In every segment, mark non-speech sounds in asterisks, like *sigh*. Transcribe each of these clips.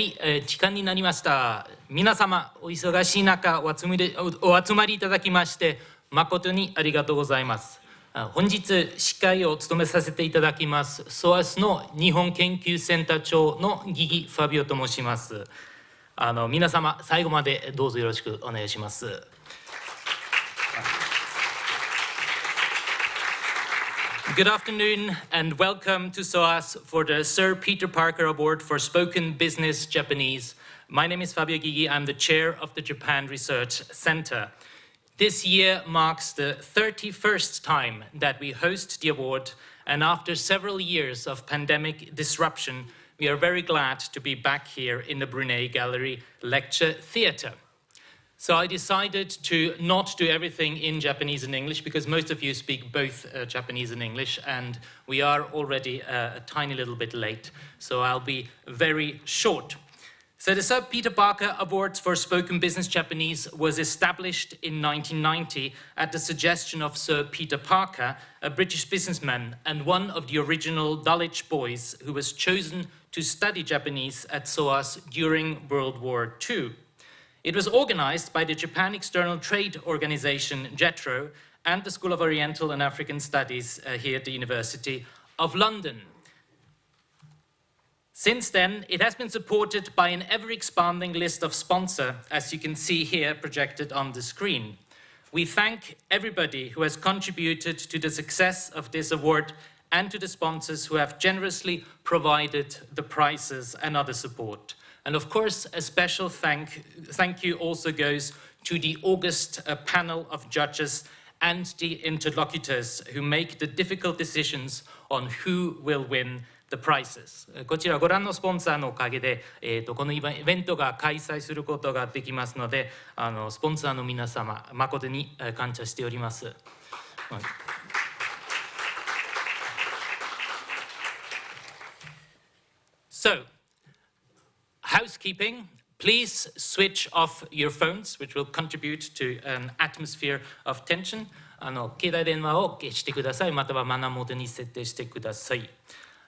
はい、えー時間になりました。皆様、お忙しい中お集まりおお集まりいただきまして、誠にありがとうございます。あ本日、司会を務めさせていただきます、SOAS の日本研究センター長のギギ・ファビオと申します。あの皆様、最後までどうぞよろしくお願いします。Good afternoon and welcome to SOAS for the Sir Peter Parker Award for Spoken Business Japanese. My name is Fabio Gigi. I'm the chair of the Japan Research Center. This year marks the 31st time that we host the award, and after several years of pandemic disruption, we are very glad to be back here in the Brunei Gallery Lecture Theatre. So I decided to not do everything in Japanese and English because most of you speak both uh, Japanese and English and we are already uh, a tiny little bit late. So I'll be very short. So the Sir Peter Parker Awards for Spoken Business Japanese was established in 1990 at the suggestion of Sir Peter Parker, a British businessman and one of the original Dulwich boys who was chosen to study Japanese at SOAS during World War II. It was organized by the Japan External Trade Organization, JETRO, and the School of Oriental and African Studies uh, here at the University of London. Since then, it has been supported by an ever-expanding list of sponsors, as you can see here projected on the screen. We thank everybody who has contributed to the success of this award and to the sponsors who have generously provided the prizes and other support. And of course, a special thank, thank you also goes to the August uh, panel of judges and the interlocutors who make the difficult decisions on who will win the prizes. こちらご覧のスポンサーのおかげで、えー、とこのイベントが開催することができますので、あのスポンサーの皆様、誠にえー感謝しております。はい So, housekeeping, please switch off your phones, which will contribute to an atmosphere of tension. あの携帯電話を消してください、またはマナーモードに設定してください。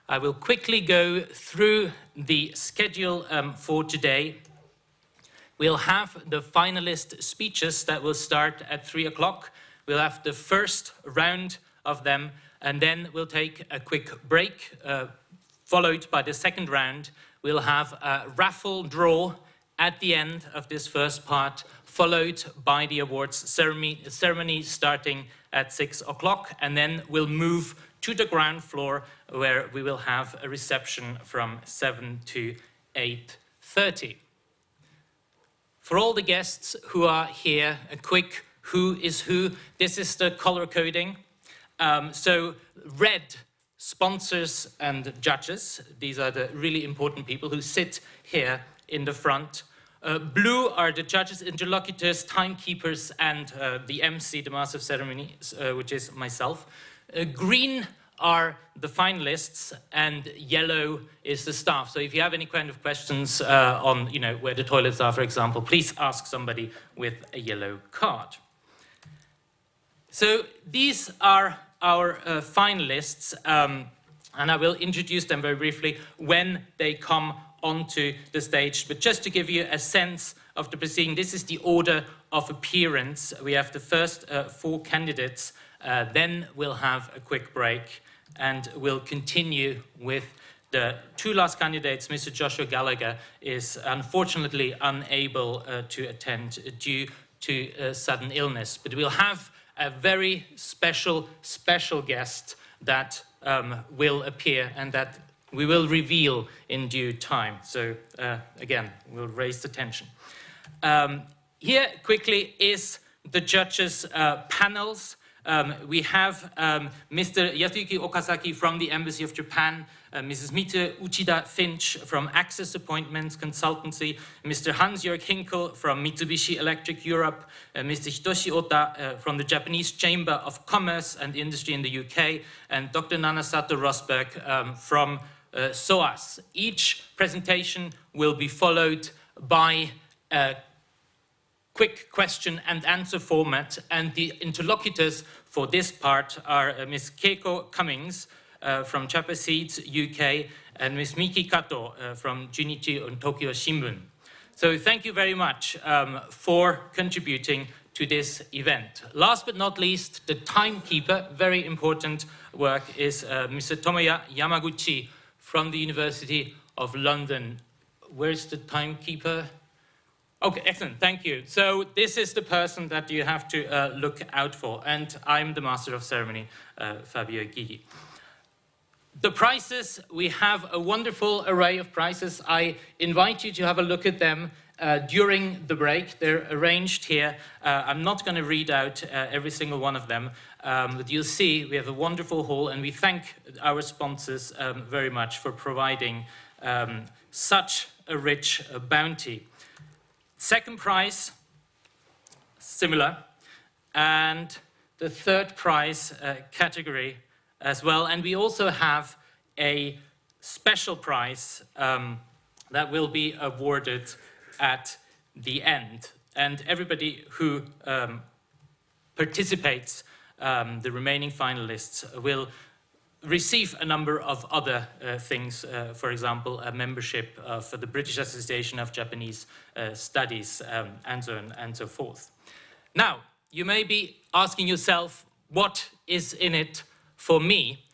I will quickly go through the schedule um, for today. We'll have the finalist speeches that will start at 3 o'clock. We'll have the first round of them, and then we'll take a quick break, uh, followed by the second round. We'll have a raffle draw at the end of this first part, followed by the awards ceremony, starting at 6 o'clock, and then we'll move to the ground floor where we will have a reception from 7 to 8.30. For all the guests who are here, a quick who is who. This is the color coding. Um, so red sponsors and judges. These are the really important people who sit here in the front. Uh, blue are the judges, interlocutors, timekeepers, and uh, the MC, the master of ceremonies, uh, which is myself. Uh, green are the finalists, and yellow is the staff. So if you have any kind of questions uh, on, you know, where the toilets are, for example, please ask somebody with a yellow card. So these are our uh, finalists, um, and I will introduce them very briefly when they come onto the stage. But just to give you a sense of the proceeding, this is the order of appearance. We have the first uh, four candidates, uh, then we'll have a quick break, and we'll continue with the two last candidates, Mr. Joshua Gallagher, is unfortunately unable uh, to attend due to sudden illness. But we'll have a very special, special guest that um, will appear and that we will reveal in due time. So uh, again, we'll raise the tension. Um, here quickly is the judges' uh, panels. Um, we have um, Mr. Yasuyuki Okazaki from the Embassy of Japan, uh, Mrs. Mita Uchida Finch from Access Appointments Consultancy, Mr. Hans-Jörg Hinkel from Mitsubishi Electric Europe, uh, Mr. Hitoshi Ota uh, from the Japanese Chamber of Commerce and Industry in the UK, and Dr. Nanasato Rosberg um, from uh, SOAS. Each presentation will be followed by a quick question and answer format, and the interlocutors for this part are uh, Ms. Keiko Cummings uh, from Chapa Seeds UK and Ms. Miki Kato uh, from Junichi and Tokyo Shimbun. So thank you very much um, for contributing to this event. Last but not least, the timekeeper, very important work, is uh, Mr. Tomoya Yamaguchi from the University of London. Where's the timekeeper? Okay, excellent, thank you. So this is the person that you have to uh, look out for, and I'm the master of ceremony, uh, Fabio Gigi. The prizes, we have a wonderful array of prizes. I invite you to have a look at them uh, during the break. They're arranged here. Uh, I'm not going to read out uh, every single one of them, um, but you'll see we have a wonderful hall, and we thank our sponsors um, very much for providing um, such a rich uh, bounty. Second prize, similar, and the third prize uh, category as well. And we also have a special prize um, that will be awarded at the end. And everybody who um, participates, um, the remaining finalists, will receive a number of other uh, things, uh, for example, a membership of the British Association of Japanese uh, Studies, um, and so on and so forth. Now, you may be asking yourself, what is in it for me?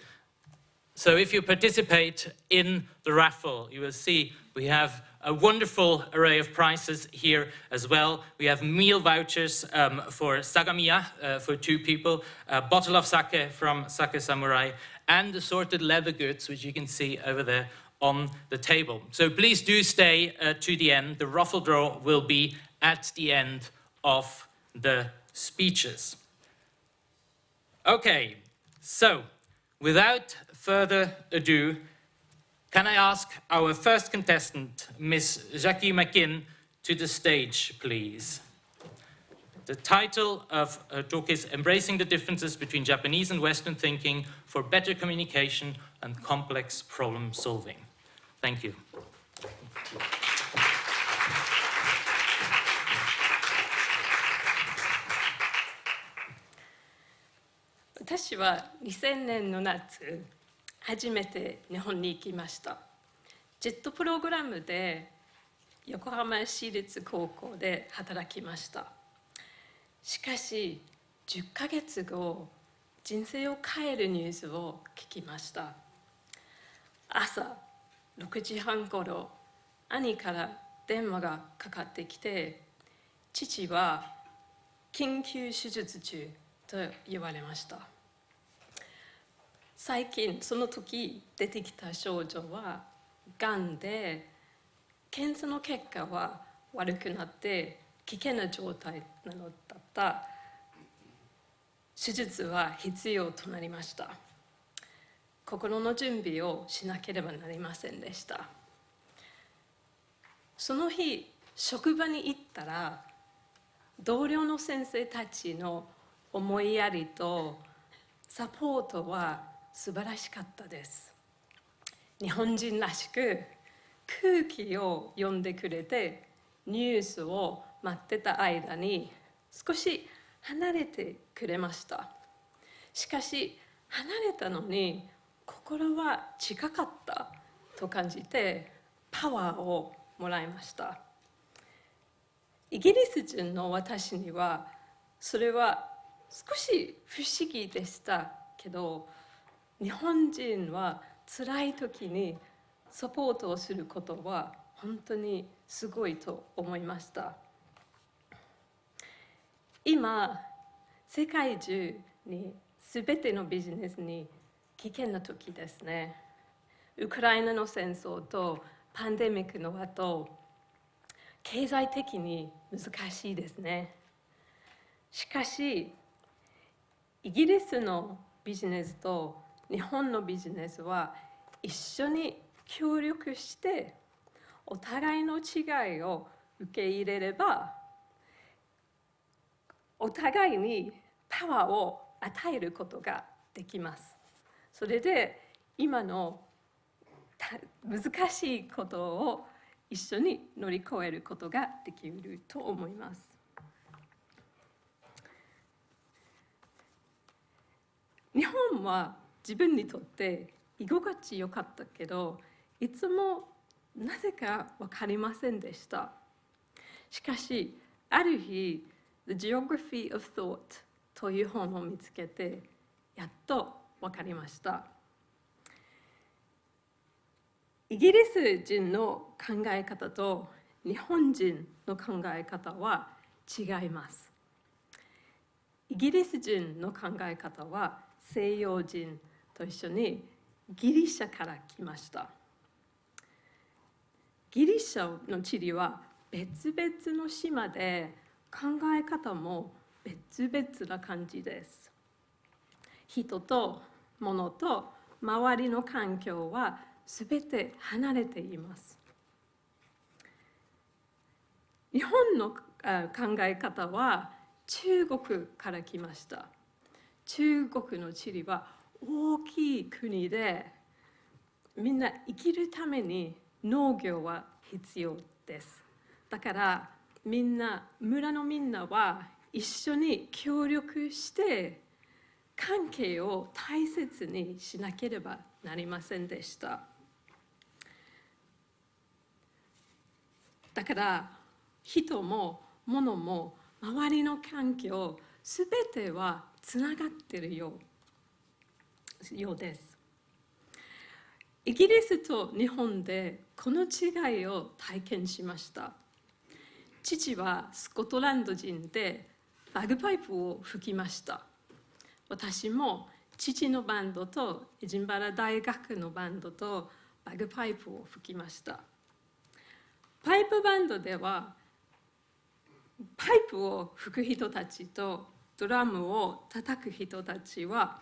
So if you participate in the raffle, you will see we have a wonderful array of prizes here as well. We have meal vouchers um, for Sagamiya uh, for two people, a bottle of sake from Sake Samurai, and assorted leather goods, which you can see over there on the table. So please do stay uh, to the end. The raffle draw will be at the end of the speeches. Okay, so without further ado, can I ask our first contestant, Miss Jackie McKinn, to the stage, please? The title of her talk is Embracing the Differences Between Japanese and Western Thinking for Better Communication and Complex Problem Solving. Thank you. 私は2000年の夏初めて日本に行きましたジェットプログラムで横浜市立高校で働きましたしかし10ヶ月後人生を変えるニュースを聞きました。朝6時半ごろ兄から電話がかかってきて父は緊急手術中と言われました。最近その時出てきた症状はがんで検査の結果は悪くなって危険な状態なのだった。手術は必要となりました。心の準備をしなければなりませんでした。その日職場に行ったら同僚の先生たちの思いやりとサポートは素晴らしかったです。日本人らしく空気を読んでくれてニュースを待ってた間に少し離れてくれました。しかし離れたのに心は近かったと感じてパワーをもらいました。イギリス人の私にはそれは少し不思議でしたけど日本人は辛い時にサポートをすることは本当にすごいと思いました。今世界中に全てのビジネスに危険な時ですね。ウクライナの戦争とパンデミックの後経済的に難しいですね。しかしイギリスのビジネスと日本のビジネスは一緒に協力してお互いの違いを受け入れればお互いにパワーを与えることができます。それで今の難しいことを一緒に乗り越えることができると思います。日本は自分にとって居心地よかったけどいつもなぜか分かりませんでしたしかしある日「The Geography of Thought」という本を見つけてやっと分かりました。イギリス人の考え方と日本人の考え方は違います。イギリス人の考え方は西洋人と一緒にギリシャから来ました。ギリシャの地理は別々の島で考え方も別々な感じです。人と物と周りの環境は全て離れています。日本の考え方は中国から来ました。中国の地理は大きい国でみんな生きるために農業は必要です。だからみんな村のみんなは一緒に協力して関係を大切にしなければなりませんでした。だから人も物も周りの環境すべてはつながっているようようです。イギリスと日本でこの違いを体験しました。父はスコットランド人でバグパイプを吹きました。私も父のバンドとエジンバラ大学のバンドとバグパイプを吹きました。パイプバンドではパイプを吹く人たちとドラムを叩く人たちは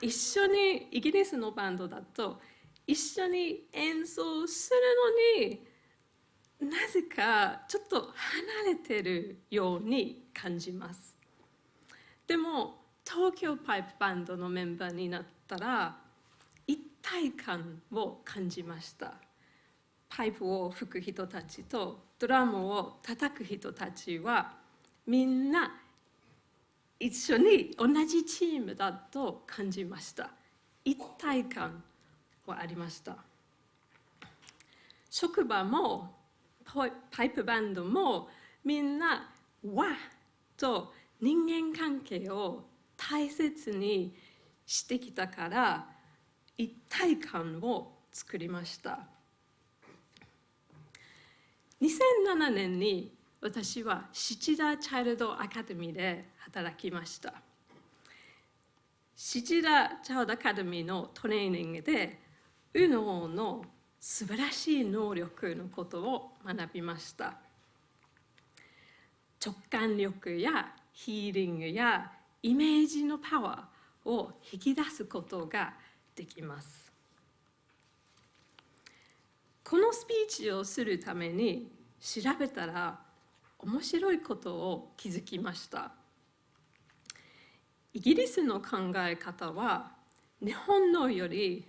一緒にイギリスのバンドだと一緒に演奏するのになぜかちょっと離れてるように感じます。でも東京パイプバンドのメンバーになったら一体感を感じました。パイプを吹く人たちとドラムを叩く人たちはみんな一緒に同じチームだと感じました。一体感はありました。職場もパイプバンドもみんなわと人間関係を大切にしてきたから一体感を作りました。2007年に私は七田チャイルドアカデミーで働きました。七田チャイルドアカデミーのトレーニングで右脳の素晴らしい能力のことを学びました。直感力やヒーリングやイメージのパワーを引き出すことができます。このスピーチをするために調べたら面白いことを気づきました。イギリスの考え方は日本のより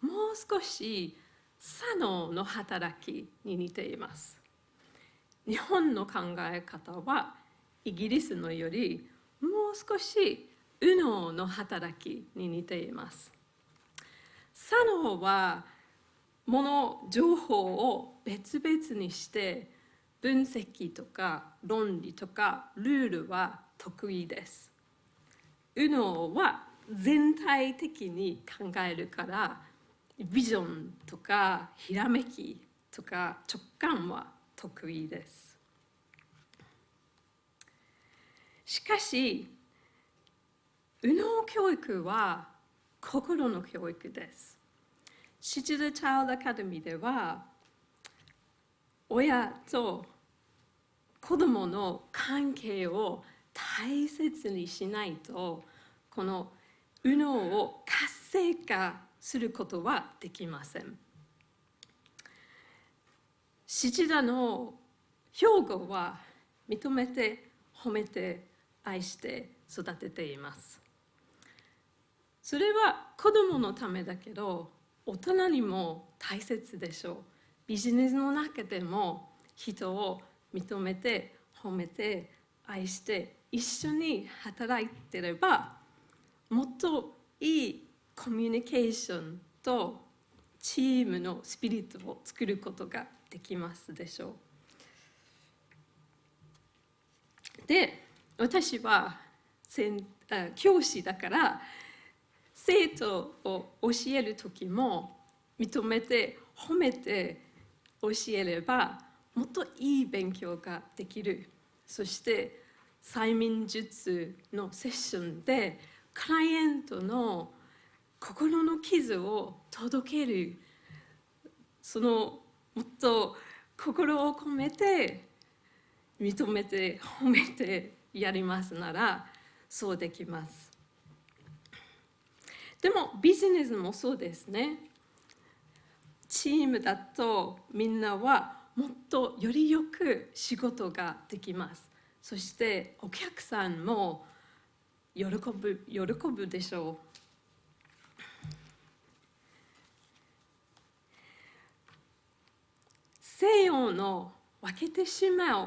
もう少し左脳の働きに似ています。日本の考え方はイギリスのよりもう少し右脳の働きに似ています。左脳は物情報を別々にして分析とか論理とかルールは得意です。右脳は全体的に考えるからビジョンとかひらめきとか直感は得意です。しかし右脳教育は心の教育です。シチル・チャイルド・アカデミーでは親と子供の関係を大切にしないとこの右脳を活性化することはできません。七田の兵庫は認めて褒めて愛して育てています。それは子供のためだけど大人にも大切でしょう。ビジネスの中でも人を認めて褒めて愛して一緒に働いてればもっといいコミュニケーションとチームのスピリットを作ることができますでしょう。で私は先あ教師だから生徒を教える時も認めて褒めて教えればもっといい勉強ができるそして催眠術のセッションでクライアントの心の傷を届ける。そのもっと心を込めて認めて褒めてやりますならそうできます。でもビジネスもそうですね。チームだとみんなはもっとよりよく仕事ができます。そしてお客さんも喜ぶ喜ぶでしょう。西洋の分けてしまう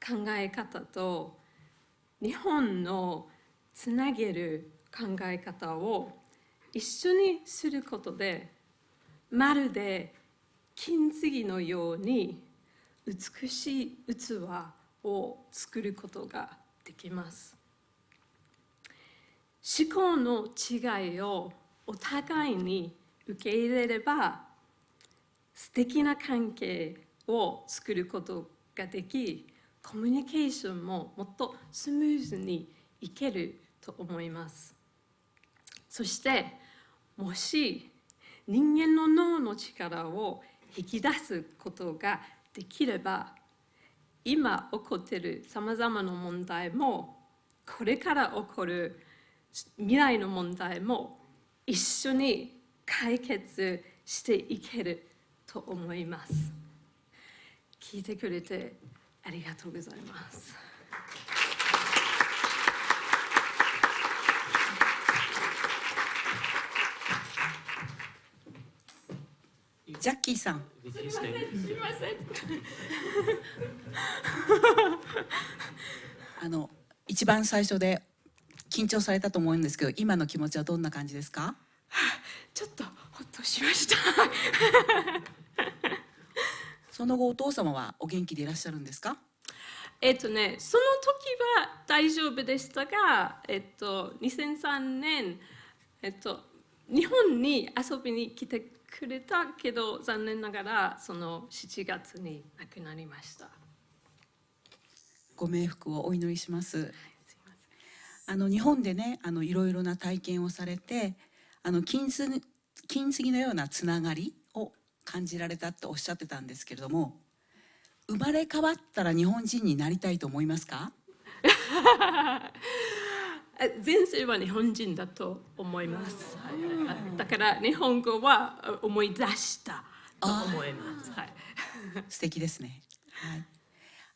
考え方と日本のつなげる考え方を一緒にすることでまるで金継ぎのように美しい器を作ることができます。思考の違いをお互いに受け入れれば素敵な関係を作ることができコミュニケーションももっとスムーズにいけると思います。そしてもし人間の脳の力を引き出すことができれば今起こっているさまざまな問題もこれから起こる未来の問題も一緒に解決していける。と思います。聞いてくれてありがとうございます。ジャッキーさん。すいませんあの一番最初で緊張されたと思うんですけど今の気持ちはどんな感じですか？ちょっとほっとしました *laughs* その後お父様はお元気でいらっしゃるんですか？えっとねその時は大丈夫でしたが、えっと、2003年、えっと、日本に遊びに来てくれたけど残念ながらその7月に亡くなりました。ご冥福をお祈りします。すいまあの日本でねあのいろいろな体験をされてあの金継金継ぎのようなつながりを感じられたっておっしゃってたんですけれども生まれ変わったら日本人になりたいと思いますか？*laughs* 前世は日本人だと思います。はいだから日本語はあ思い出したと思います。はい素敵ですね。はい。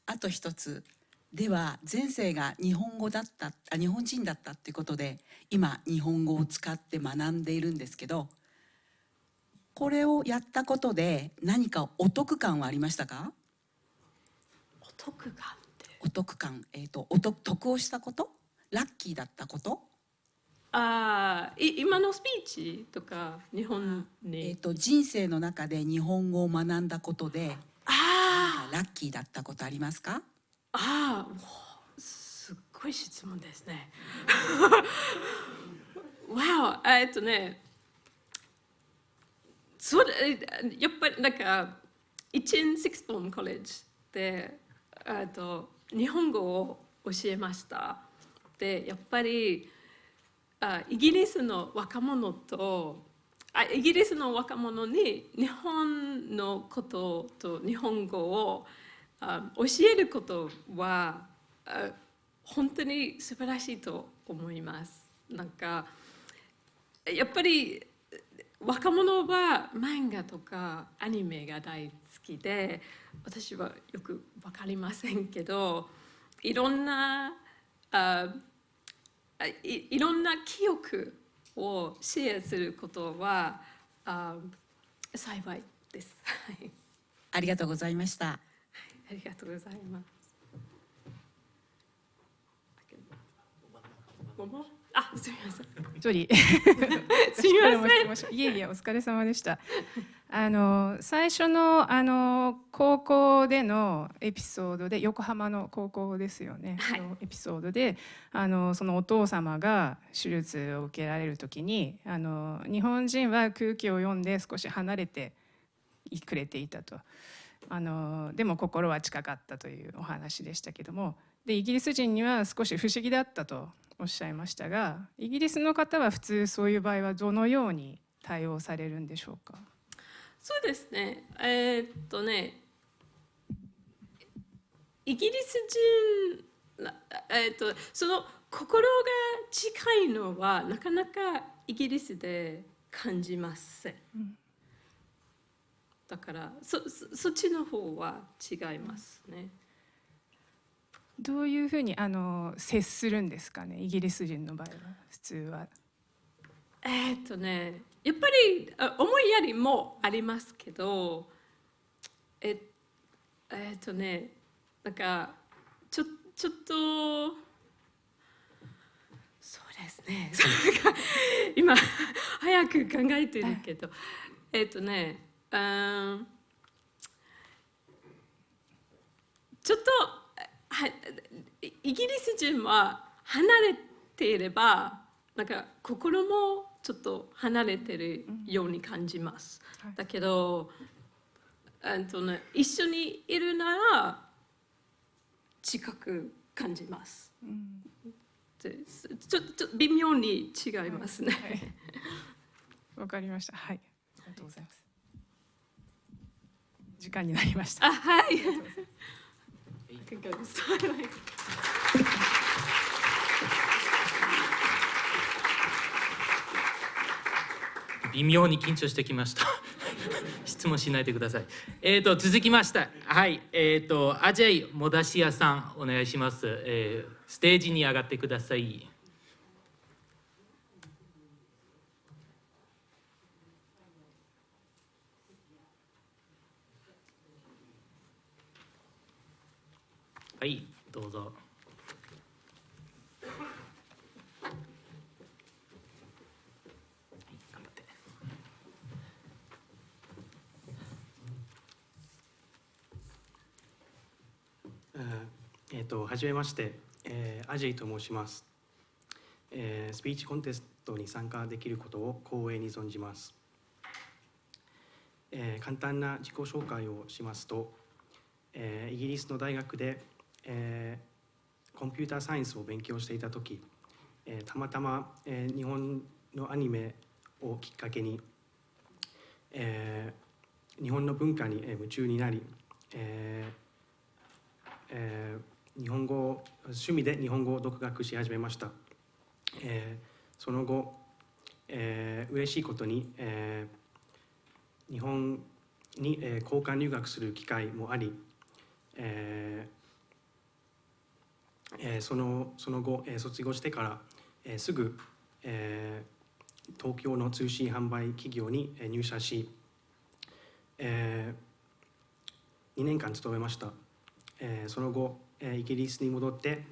あと一つ。では前世が日本語だったあ日本人だったってことで今日本語を使って学んでいるんですけどこれをやったことで何かお得感はありましたか？お得感って。お得感、えー、とお得得をしたこと？ラッキーだったこと,、あーい今のスピーチとか日本えー、に、と人生の中で日本語を学んだことであラッキーだったことありますか？ああすっごい質問ですね。*laughs* わおえっとねそうやっぱりなんか1 in 6 form college でえっと日本語を教えました。でやっぱりあイギリスの若者とあイギリスの若者に日本のことと日本語をあ教えることはあ本当に素晴らしいと思います。なんかやっぱり若者は漫画とかアニメが大好きで私はよく分かりませんけどいろんなああいいろんな記憶をシェアすることはあ幸いです。はいありがとうございましたありがとうございます。あすみません。ジョリーすみませんん。いえいえお疲れ様でした。あの最初のあの高校でのエピソードで横浜の高校ですよね、はい。のエピソードであのそのお父様が手術を受けられる時にあの日本人は空気を読んで少し離れてくれていたと。あのでも心は近かったというお話でしたけども。でイギリス人には少し不思議だったとおっしゃいましたがイギリスの方は普通そういう場合はどのように対応されるんでしょうか？そうですね。えーっとねイギリス人なえーっとその心が近いのはなかなかイギリスで感じません、だからそそそっちの方は違いますね、どういうふうにあの接するんですかね？イギリス人の場合は普通は。えーっとねやっぱりあ思いやりもありますけどええーっとねなんかちょちょっとそうですね。*laughs* 今早く考えてるけど。えーっとねうんちょっとイギリス人は離れていればなんか心もちょっと離れてるように感じます。はいだけどと、ね、一緒にいるなら近く感じます。ですちょちょ微妙に違いますね。わかりました。はい。ありがとうございます。時間になりました。あはい。いかがですか微妙に緊張してきました。*laughs* 質問しないでください。えーと続きましたはい。えーとアジェイモダシアさんお願いします、えーステージに上がってくださいはいどうぞ。頑張っーとはじめまして、えーアジェイと申します、えースピーチコンテストに参加できることを光栄に存じます、えー簡単な自己紹介をしますと、えーイギリスの大学で、えーコンピューターサイエンスを勉強していた時、えーたまたま、えー日本のアニメをきっかけに、えー日本の文化に夢中になり、えーえー日本語趣味で日本語を独学し始めました、えーその後、えー嬉しいことに、えー日本に、えー交換留学する機会もあり、えーえーそのその後、えー卒業してから、えーすぐ、えー東京の通信販売企業に入社し、え2年間勤めました、えーその後、えーイギリスに戻って、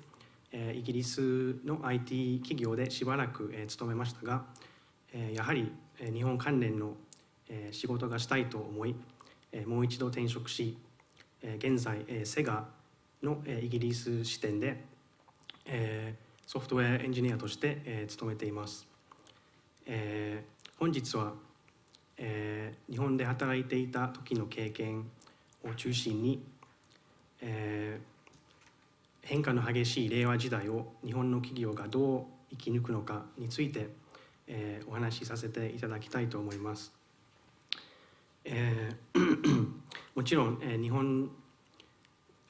えーイギリスの IT 企業でしばらく、えー勤めましたが、えーやはり、えー日本関連の、えー仕事がしたいと思い、えーもう一度転職し、えー現在、えーセガの、えーイギリス支店で、えーソフトウェアエンジニアとして、えー勤めています、えー本日は、えー日本で働いていた時の経験を中心に、えー変化の激しい令和時代を日本の企業がどう生き抜くのかについて、えーお話しさせていただきたいと思います。えー *coughs* もちろん、えー日本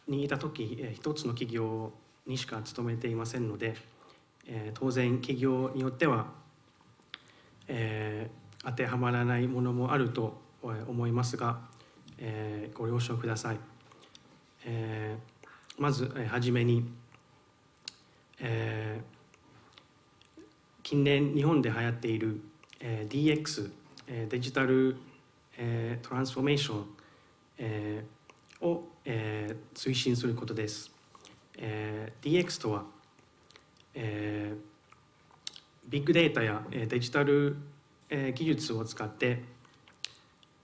にいた時、えー一つの企業にしか勤めていませんので、えー当然企業によっては、えー当てはまらないものもあると思いますが、えーご了承ください。えーまず、えーはじめに、えー近年日本で流行っている、えー DX、えーデジタル、えートランスフォーメーション、えーを、えー推進することです。えー DX とは、えービッグデータやデジタルえー技術を使って、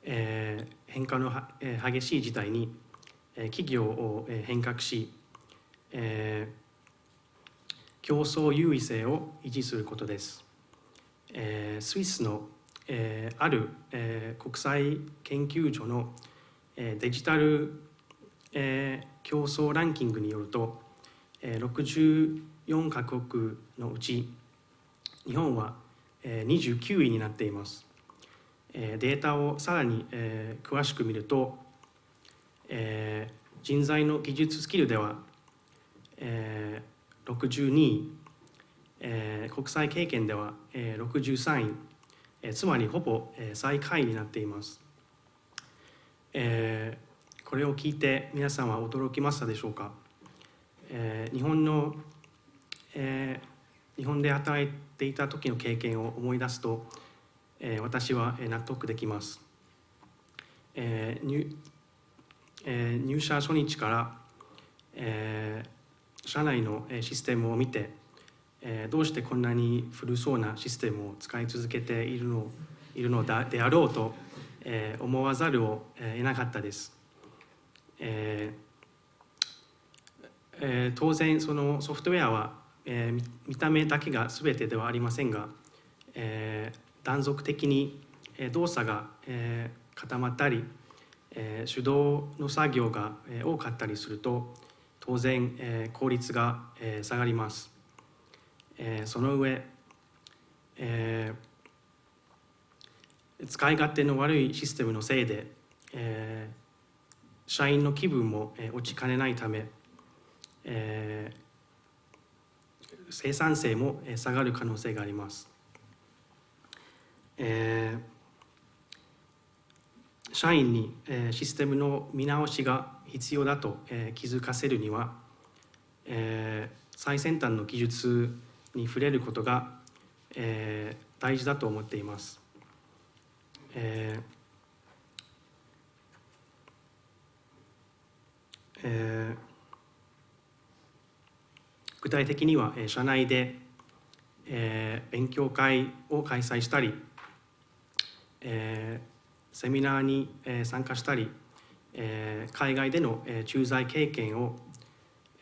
えー変化のはえー激しい事態にえー企業をえー変革し、えー競争優位性を維持することです。えースイスの、えーある、えー国際研究所の、えーデジタル、えー競争ランキングによると、64カ国のうち日本は、29位になっています。データをさらに、詳しく見ると、人材の技術スキルでは、62位、国際経験では、63位、つまりほぼ、最下位になっています、これを聞いて皆さんは驚きましたでしょうか、えー日本の、えー日本で働いていた時の経験を思い出すと、えー私はえー納得できます、えー入えー入社初日から、えー社内のえーシステムを見て、えーどうしてこんなに古そうなシステムを使い続けているのいるのだであろうと、えー思わざるをえー得なかったです。えーえー当然そのソフトウェアは、えー見た目だけが全てではありませんが、えー断続的に動作が、えー固まったり、えー手動の作業が、えー多かったりすると当然、えー効率が、えー下がります、えーその上、えー使い勝手の悪いシステムのせいで、えー社員の気分も、え落ちかねないため、えー生産性もえ下がる可能性があります。えー社員に、えシステムの見直しが必要だと、え気づかせるには、えー最先端の技術に触れることが、えー大事だと思っています。えーえー具体的には、えー社内で、えー勉強会を開催したり、えーセミナーに、えー参加したり、えー海外での、えー駐在経験を、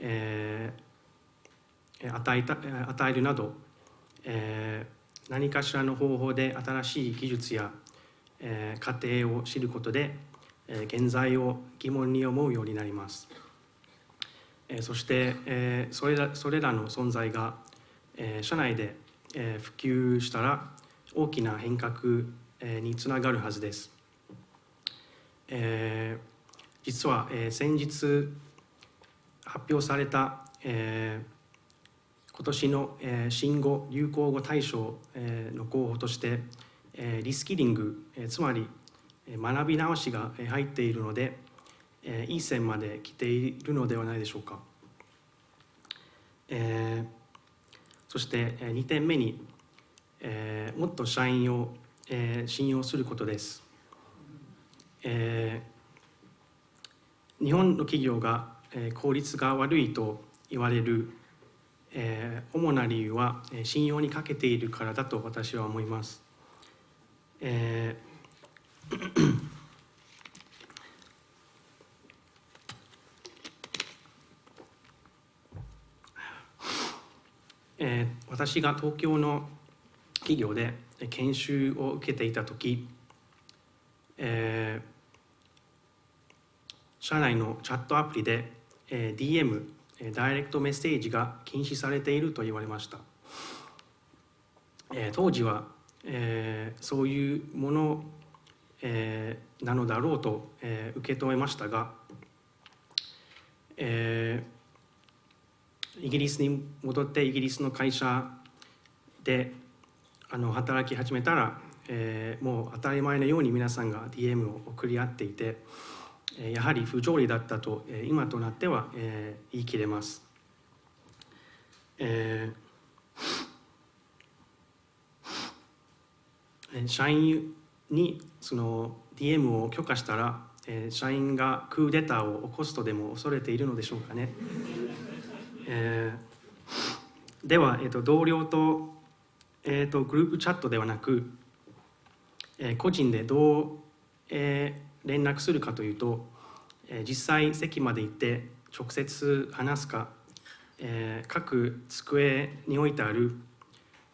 えー与えた与えるなど、えー何かしらの方法で新しい技術や、えー過程を知ることで、現在を疑問に思うようになります。えーそして、えーそれらそれらの存在が、えー社内で、えー普及したら大きな変革、えーにつながるはずです。えー実は、えー先日発表された、えー今年の、えー新語・流行語大賞、えーの候補として、えーリスキリング、えーつまり学び直しが入っているので、いい線まで来ているのではないでしょうか。えーそして2点目に、えーもっと社員を、えー信用することです。えー日本の企業が、効率が悪いと言われる、えー主な理由は信用に欠けているからだと私は思います。えー *coughs* えー私が東京の企業で研修を受けていた時、えー社内のチャットアプリで、えー DM、ダイレクトメッセージが禁止されていると言われました、えー当時は、えーそういうもの、えーなのだろうと、えー受け止めましたが、えーイギリスに戻ってイギリスの会社であの働き始めたら、えーもう当たり前のように皆さんが DM を送り合っていて、えーやはり不条理だったと、えー今となっては、えー言い切れます。えーえー社員にその DM を許可したら、えー社員がクーデターを起こすとでも恐れているのでしょうかね。*laughs* えーでは、えー、と同僚と、えー、とグループチャットではなく、えー個人でどう、えー連絡するかというと、えー実際席まで行って直接話すか、えー各机に置いてある、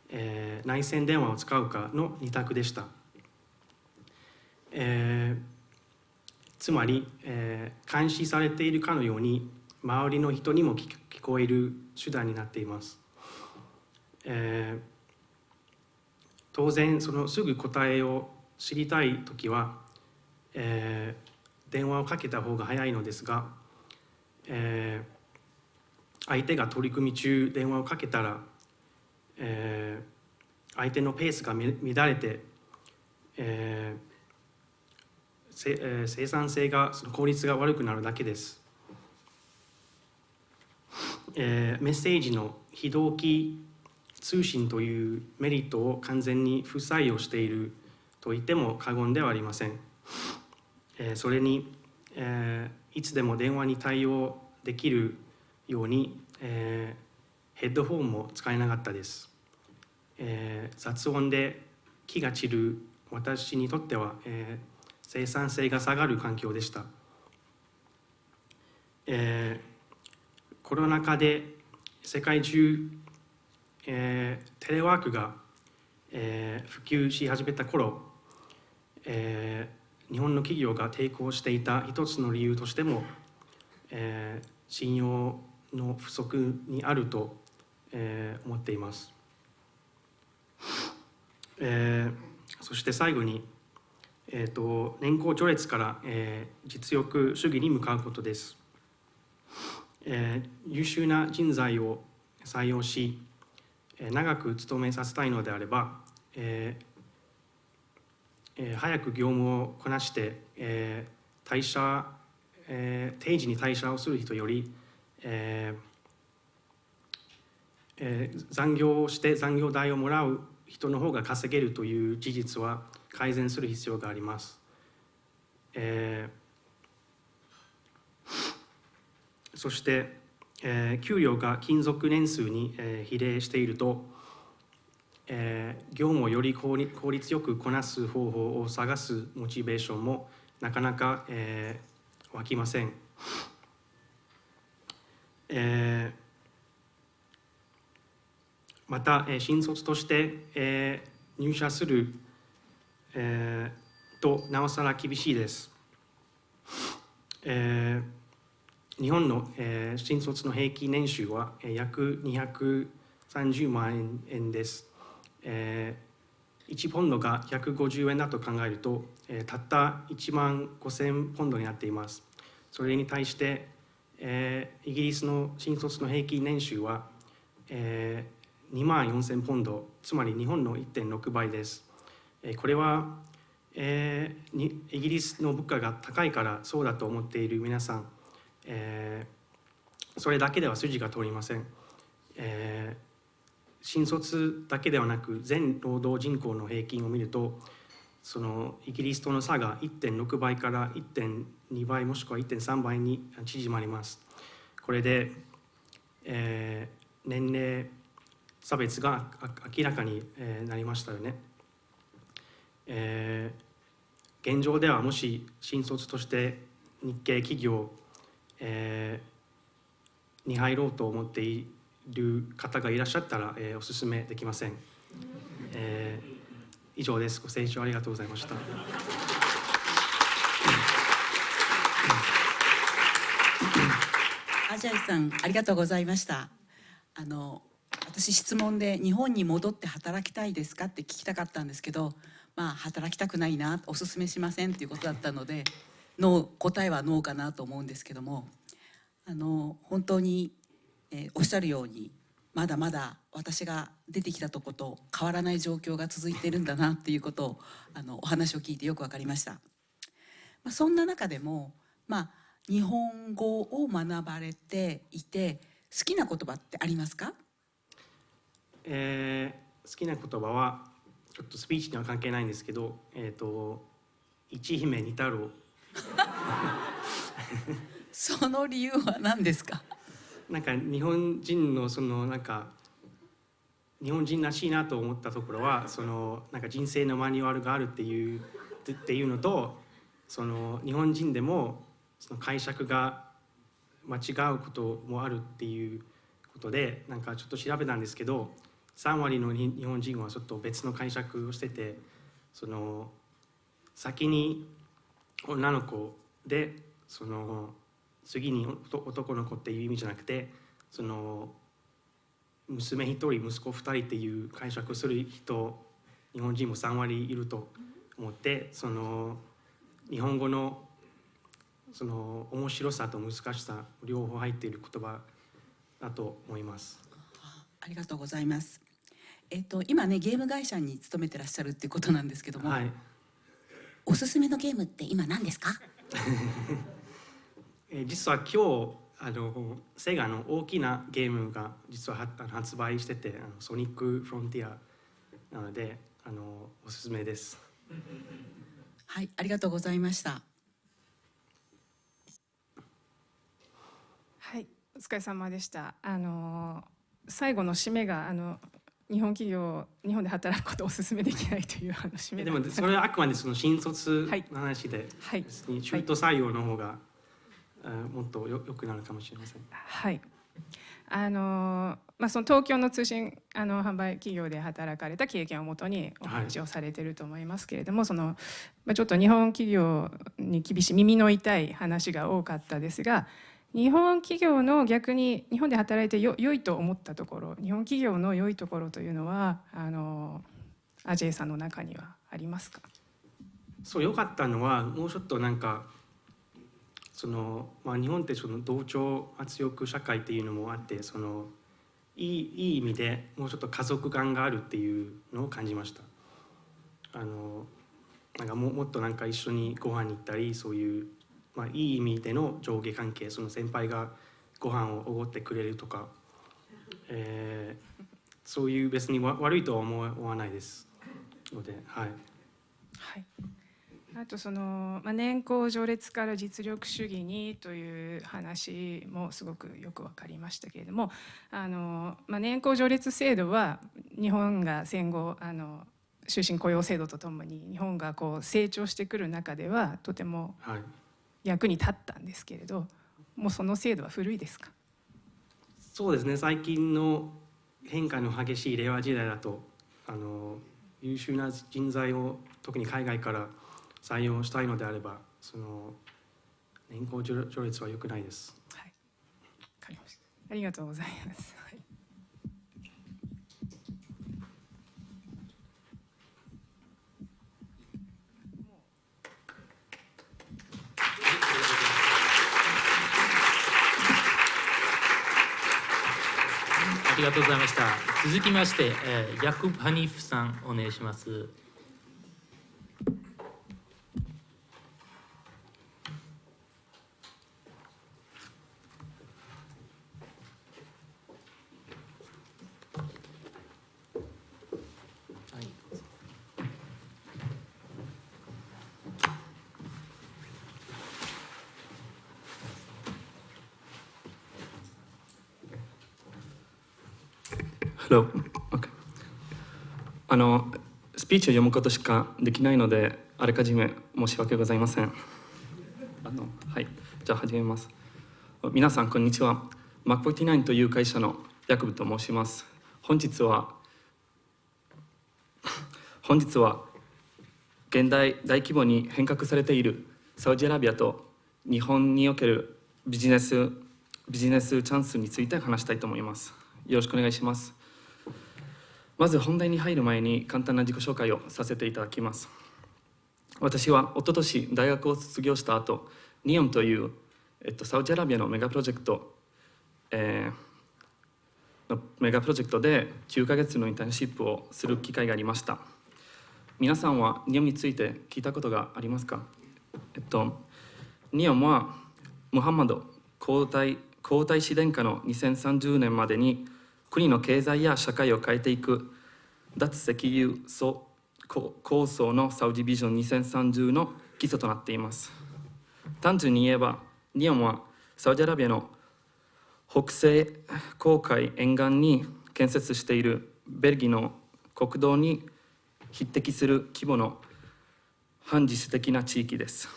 えー内線電話を使うかの2択でした。えーつまり、えー監視されているかのように周りの人にも聞こえる手段になっています。えー当然そのすぐ答えを知りたい時は、えー電話をかけた方が早いのですが、えー相手が取り組み中電話をかけたら、えー相手のペースが乱れて、えーせえ生産性がその効率が悪くなるだけです、えーメッセージの非同期通信というメリットを完全に不採用していると言っても過言ではありません、えーそれに、えーいつでも電話に対応できるように、えーヘッドホンも使えなかったです、えー雑音で気が散る私にとっては、えー生産性が下がる環境でした、えーコロナ禍で世界中、えーテレワークが、えー普及し始めた頃、えー日本の企業が抵抗していた一つの理由としても、えー信用の不足にあると、えー思っています、えーそして最後に、えー、と年功序列から、えー実力主義に向かうことです、えー優秀な人材を採用し、えー長く勤めさせたいのであれば、えーえー早く業務をこなして、えー退社、えー定時に退社をする人より、えーえー残業をして残業代をもらう人の方が稼げるという事実は改善する必要があります。えーそして、えー給与が勤続年数に、えー比例していると、えー業務をより効率よくこなす方法を探すモチベーションもなかなか、えー湧きません。えーまた、えー新卒として、えー入社する、えーとなおさら厳しいです。えー日本の、えー新卒の平均年収は、えー約230万円です。えー1ポンドが150円だと考えると、えーたった1万5000ポンドになっています。それに対して、えーイギリスの新卒の平均年収は、え2万4000ポンド、つまり日本の1.6倍です。これは、えーにイギリスの物価が高いからそうだと思っている皆さん、えーそれだけでは筋が通りません。えー新卒だけではなく全労働人口の平均を見るとそのイギリスとの差が1.6倍から1.2倍もしくは1.3倍に縮まります。これで、えー年齢差別が明らかに、なりましたよね。えー現状ではもし新卒として日系企業、えーに入ろうと思っている方がいらっしゃったら、えーお勧めできません。えー以上です。ご清聴ありがとうございました。アジャイさんありがとうございましたあの私質問で日本に戻って働きたいですかって聞きたかったんですけどまあ働きたくないなおすすめしませんっていうことだったのでノー答えはノーかなと思うんですけどもあの本当に、えーおっしゃるようにまだまだ私が出てきたとこと変わらない状況が続いているんだなっていうことをあのお話を聞いてよくわかりました。まあ、そんな中でも、まあ、日本語を学ばれていて好きな言葉ってありますか？えー好きな言葉はちょっとスピーチには関係ないんですけど、えっ、と一姫二太郎。その理由は何ですか？なんか日本人のそのなんか日本人らしいなと思ったところはそのなんか人生のマニュアルがあるっていうっていうのとその日本人でもその解釈が間違うこともあるっていうことでなんかちょっと調べたんですけど3割の日本人はちょっと別の解釈をしててその先に女の子でその次に男の子っていう意味じゃなくてその娘一人息子二人っていう解釈する人日本人も3割いると思ってその日本語のその面白さと難しさ両方入っている言葉だと思います。ありがとうございます。えっと今ねゲーム会社に勤めてらっしゃるっていうことなんですけども、はい、おすすめのゲームって今何ですか？*laughs* えー実は今日あのセガの大きなゲームが実は発売しててあのソニックフロンティアなのであのおすすめです。*laughs* はい、ありがとうございました。はい、お疲れ様でした。あの最後の締めがあの日本企業日本で働くことをお勧めできないというあの締めでもそれはあくまでその新卒はいの話で、はい中途採用の方が、あもっとよ良くなるかもしれません。はい。あのまあその東京の通信あの販売企業で働かれた経験をもとにお話をされていると思いますけれども、そのまあちょっと日本企業に厳しい耳の痛い話が多かったですが、日本企業の逆に日本で働いてよ良いと思ったところ、日本企業の良いところというのはあのアジェイさんの中にはありますか？そう良かったのはもうちょっとなんかその、まあ、日本ってその同調圧力社会っていうのもあってそのいいいい意味でもうちょっと家族感があるっていうのを感じました。あのなんかももっとなんか一緒にご飯に行ったりそういう、まあ、いい意味での上下関係その先輩がご飯をおごってくれるとか、えーそういう別にわ悪いとは思わ思わないですのではい。はい。あとその、まあ、年功序列から実力主義にという話もすごくよく分かりましたけれどもあの、まあ、年功序列制度は日本が戦後あの終身雇用制度とともに日本がこう成長してくる中ではとてもはい役に立ったんですけれどもうその制度は古いですか？そうですね最近の変化の激しい令和時代だとあの優秀な人材を特に海外から採用したいのであればその年功序序列は良くないです。はい、わかりました。ありがとうございます。はいありがとうございました。続きまして、えーヤクブ・ハニーフさん、お願いします。はい Hello. Okay. あのスピーチを読むことしかできないのであらかじめ申し訳ございません。あのはい、じゃあ始めます。皆さんこんにちは。Mac49 という会社のヤクブと申します。本日は *laughs* 本日は現代大規模に変革されているサウジアラビアと日本におけるビジネスビジネスチャンスについて話したいと思います。よろしくお願いします。まず本題に入る前に簡単な自己紹介をさせていただきます。私は一昨年大学を卒業した後、ニオンという、えっと、サウジアラビアのメガプロジェクト、えーのメガプロジェクトで9ヶ月のインターンシップをする機会がありました。皆さんはニオンについて聞いたことがありますか？えっと、ニオンはムハンマド皇太皇太子殿下の2030年までに国の経済や社会を変えていく。脱石油層構想のサウジビジョン2030の基礎となっています。単純に言えばニオンはサウジアラビアの北西航海沿岸に建設しているベルギーの国土に匹敵する規模の反自主的な地域です。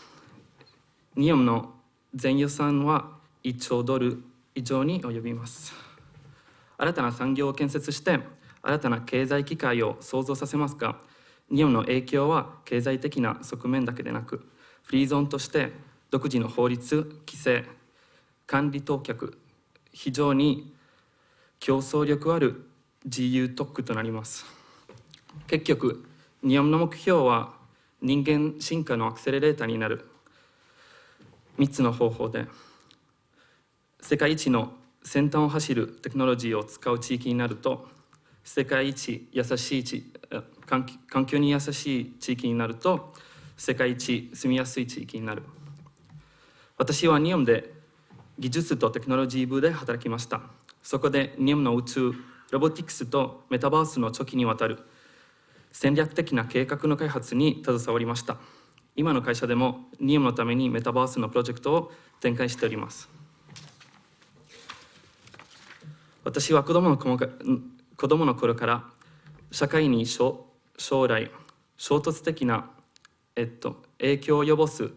ニオムの全予算は1兆ドル以上に及びます。新たな産業を建設して新たな経済機会を創造させますが日本の影響は経済的な側面だけでなくフリーゾーンとして独自の法律規制管理当局非常に競争力ある自由特区となります。結局日本の目標は人間進化のアクセレレーターになる3つの方法で世界一の先端を走るテクノロジーを使う地域になると世界一優しい地環境に優しい地域になると世界一住みやすい地域になる。私は日本で技術とテクノロジー部で働きました。そこで日本の宇宙ロボティクスとメタバースの長期にわたる戦略的な計画の開発に携わりました。今の会社でも日本のためにメタバースのプロジェクトを展開しております。私は子供の子供の頃から社会に将来衝突的な、えっと、影響を及ぼす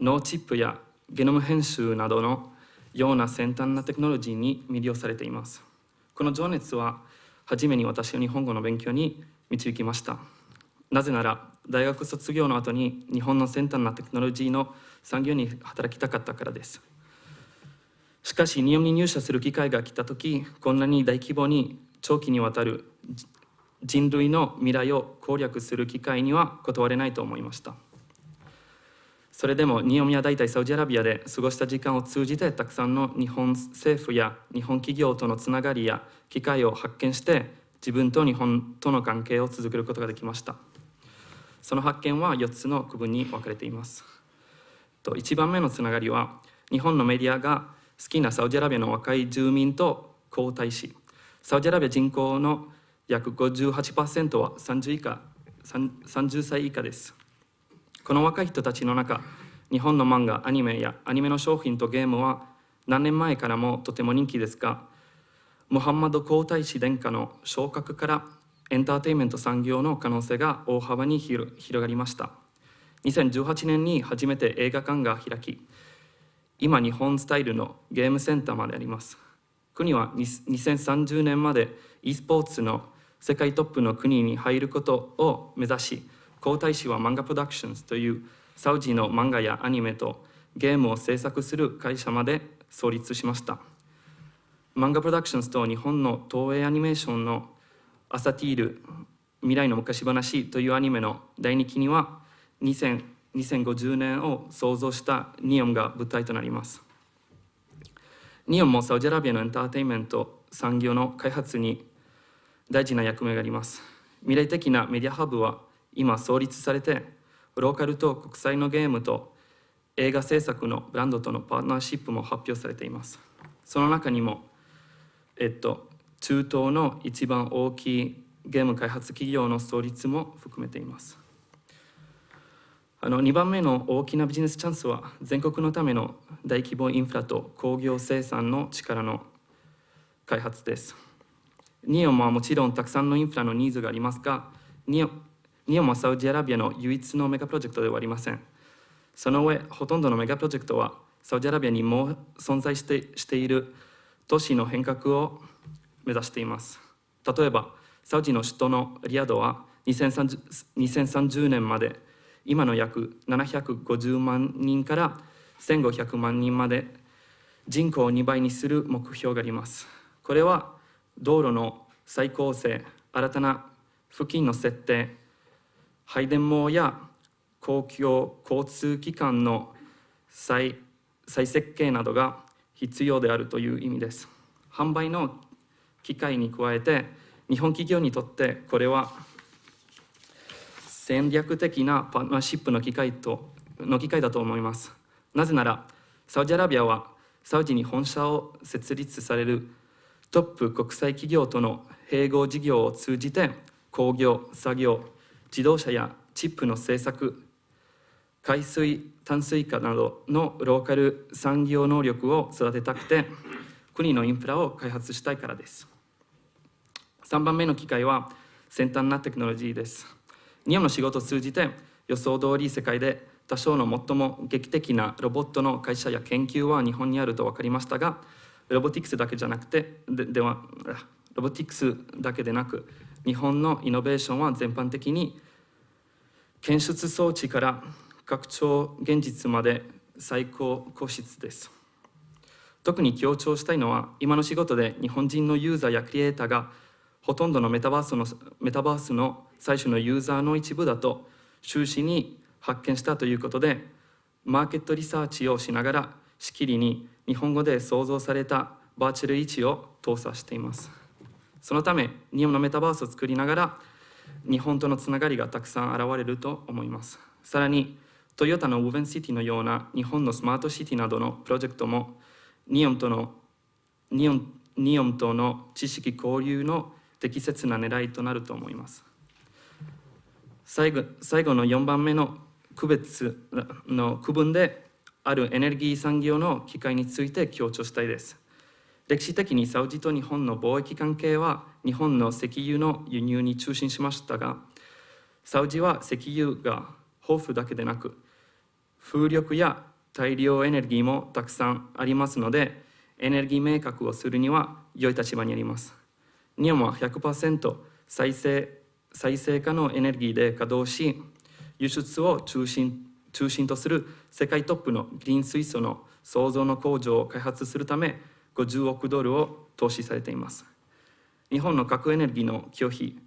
脳チップやゲノム編集などのような先端なテクノロジーに魅了されています。この情熱は初めに私を日本語の勉強に導きました。なぜなら大学卒業の後に日本の先端なテクノロジーの産業に働きたかったからです。しかし日本に入社する機会が来た時こんなに大規模に長期にわたる人類の未来を攻略する機会には断れないと思いました。それでも日本や大体サウジアラビアで過ごした時間を通じてたくさんの日本政府や日本企業とのつながりや機会を発見して自分と日本との関係を続けることができました。その発見は4つの区分に分かれています。1番目のつながりは日本のメディアが好きなサウジアラビアの若い住民と交代しサウジアラビア人口の約58%は30以下30歳以下です。この若い人たちの中日本の漫画アニメやアニメの商品とゲームは何年前からもとても人気ですがムハンマド皇太子殿下の昇格からエンターテインメント産業の可能性が大幅に広がりました。2018年に初めて映画館が開き今日本スタイルのゲームセンターまであります。国は2030年まで e スポーツの世界トップの国に入ることを目指し皇太子は漫画プロダクションズというサウジの漫画やアニメとゲームを制作する会社まで創立しました。漫画プロダクションズと日本の東映アニメーションのアサティール未来の昔話というアニメの第2期には2050年を創造したニオンが舞台となります。ニオンもサウジアラビアのエンターテインメント産業の開発に大事な役目があります。未来的なメディアハブは今創立されてローカルと国際のゲームと映画制作のブランドとのパートナーシップも発表されています。その中にもえっと中東の一番大きいゲーム開発企業の創立も含めています。あの2番目の大きなビジネスチャンスは全国のための大規模インフラと工業生産の力の開発ですニオンはもちろんたくさんのインフラのニーズがありますがニオン日本もサウジアラビアの唯一のメガプロジェクトではありません。その上、ほとんどのメガプロジェクトはサウジアラビアにも存在してしている都市の変革を目指しています。例えば、サウジの首都のリヤドは 2030, 2030年まで今の約750万人から1500万人まで人口を2倍にする目標があります。これは道路の再構成、新たな付近の設定、配電網や公共交通機関の再再設計などが必要であるという意味です。販売の機会に加えて日本企業にとってこれは戦略的なパートナーシップの機会との機会だと思います。なぜならサウジアラビアはサウジに本社を設立されるトップ国際企業との併合事業を通じて工業作業自動車やチップの製作海水淡水化などのローカル産業能力を育てたくて国のインフラを開発したいからです3番目の機会は先端なテクノロジーです日本の仕事を通じて予想通り世界で多少の最も劇的なロボットの会社や研究は日本にあると分かりましたがロボティクスだけじゃなくてでではロボティクスだけでなく日本のイノベーションは全般的に検出装置から拡張現実まで最高高質です。特に強調したいのは今の仕事で日本人のユーザーやクリエイターがほとんどのメタバースのメタバースの最初のユーザーの一部だと終始に発見したということでマーケットリサーチをしながらしきりに日本語で創造されたバーチャル位置を搭載しています。そのため日本のメタバースを作りながら日本とのつながりがたくさん現れると思います。さらにトヨタのウーベンシティのような日本のスマートシティなどのプロジェクトもニオンとのニオンニオンとの知識交流の適切な狙いとなると思います。最後最後の4番目の区別の区分であるエネルギー産業の機会について強調したいです。歴史的にサウジと日本の貿易関係は日本の石油の輸入に中心しましたがサウジは石油が豊富だけでなく風力や大量エネルギーもたくさんありますのでエネルギー明確をするには良い立場にあります。日本は100%再生再生可能エネルギーで稼働し輸出を中心中心とする世界トップのグリーン水素の創造の工場を開発するため50億ドルを投資されています。日本の核エネルギーの拒否、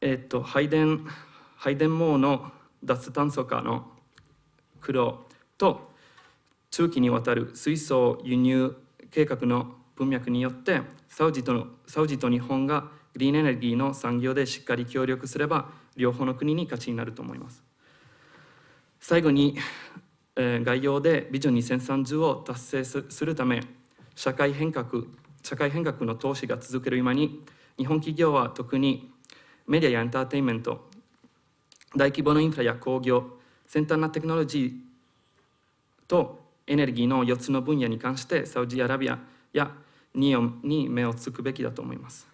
えっと、配電配電網の脱炭素化の苦労と中期にわたる水素輸入計画の文脈によってサウジとサウジと日本がグリーンエネルギーの産業でしっかり協力すれば両方の国に勝ちになると思います。最後に、えー、概要でビジョン2030を達成するため社会変革社会変革の投資が続ける今に日本企業は特にメディアやエンターテインメント大規模なインフラや工業先端なテクノロジーとエネルギーの4つの分野に関してサウジアラビアやニオンに目をつくべきだと思います。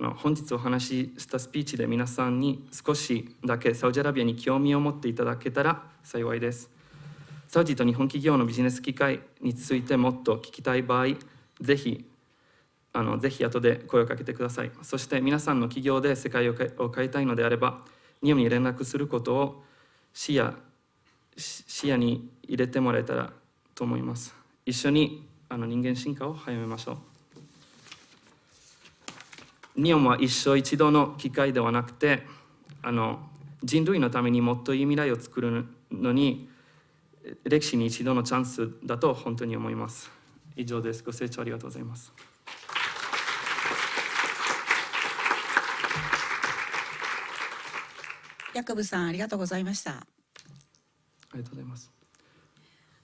あの本日お話ししたスピーチで皆さんに少しだけサウジアラビアに興味を持っていただけたら幸いです。サウジと日本企業のビジネス機会についてもっと聞きたい場合ぜひあのぜひ後で声をかけてください。そして皆さんの企業で世界を変えたいのであれば日本に連絡することを視野視野に入れてもらえたらと思います。一緒にあの人間進化を早めましょう。日本は一生一度の機会ではなくてあの人類のためにもっといい未来を作るのに歴史に一度のチャンスだと本当に思います。以上です。ご清聴ありがとうございます。ヤコブさんありがとうございました。ありがとうございます。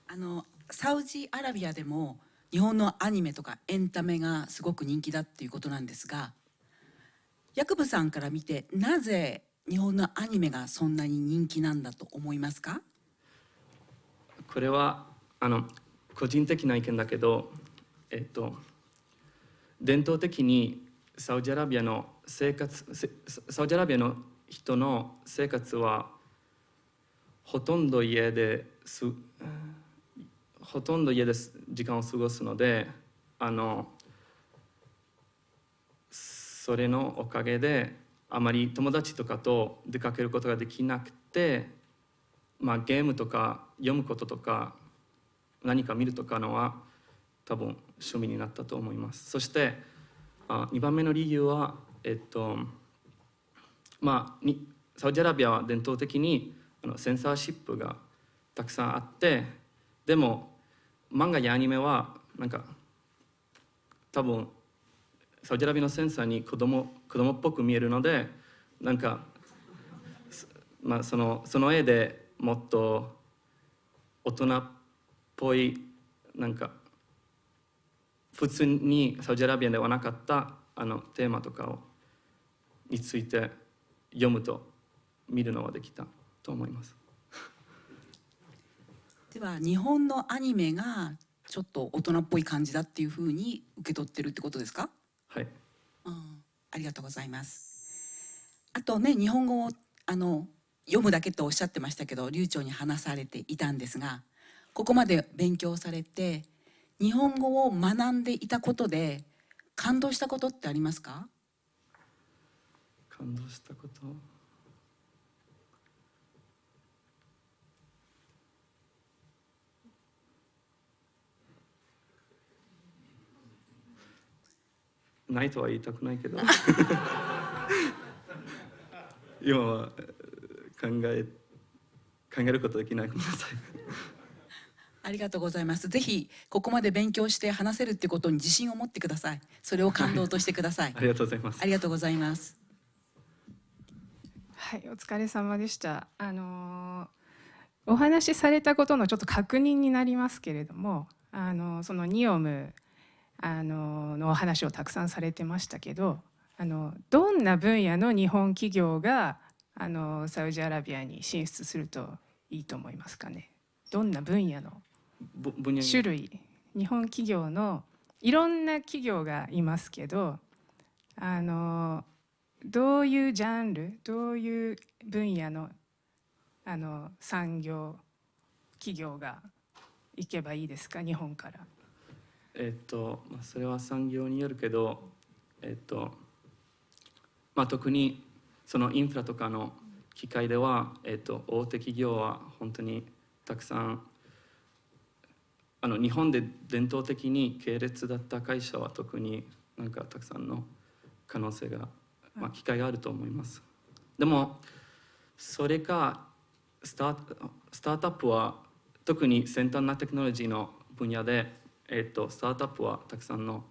あのサウジアラビアでも日本のアニメとかエンタメがすごく人気だっていうことなんですがヤクブさんから見てなぜ日本のアニメがそんなに人気なんだと思いますか？これはあの個人的な意見だけど、えっと、伝統的にサウジアラビアの生活サウジアラビアの人の生活はほとんど家ですほとんど家で時間を過ごすのであのそれのおかげであまり友達とかと出かけることができなくて、まあ、ゲームとか読むこととか何か見るとかのは多分趣味になったと思います。そしてあ2番目の理由はえっとまあにサウジアラビアは伝統的にあのセンサーシップがたくさんあってでも漫画やアニメはなんか多分サウジアラビアのセンサーに子供子供っぽく見えるのでなんか、まあ、そのその絵でもっと大人っぽいなんか普通にサウジアラビアではなかったあのテーマとかをについて読むと見るのはできた。と思いますでは日本のアニメがちょっと大人っぽい感じだっていうふうに受け取ってるってことですか？はい。うん、ありがとうございます。あとね日本語をあの読むだけとおっしゃってましたけど流暢に話されていたんですがここまで勉強されて日本語を学んでいたことで感動したことってありますか？感動したこと？ないとは言いたくないけど *laughs* 今はえー考え考えることできないごめんなさいありがとうございます。ぜひここまで勉強して話せるってことに自信を持ってください。それを感動としてください *laughs* あ。りがとうございますありがとうございます。はい、お疲れ様でした。あのーお話しされたことのちょっと確認になりますけれども、あのそのニオムあののお話をたくさんされてましたけど、あのどんな分野の日本企業があのサウジアラビアに進出するといいと思いますかね？どんな分野の種類？日本企業のいろんな企業がいますけどあのどういうジャンル？どういう分野のあの産業企業が行けばいいですか？日本から。えっと、まあ、それは産業によるけど、えっと、まあ、特にそのインフラとかの機械では、えっと、大手企業は本当にたくさんあの日本で伝統的に系列だった会社は特になんかたくさんの可能性が、まあ、機会があると思います。でもそれかスタートスタートアップは特に先端なテクノロジーの分野で、えっとスタートアップはたくさんの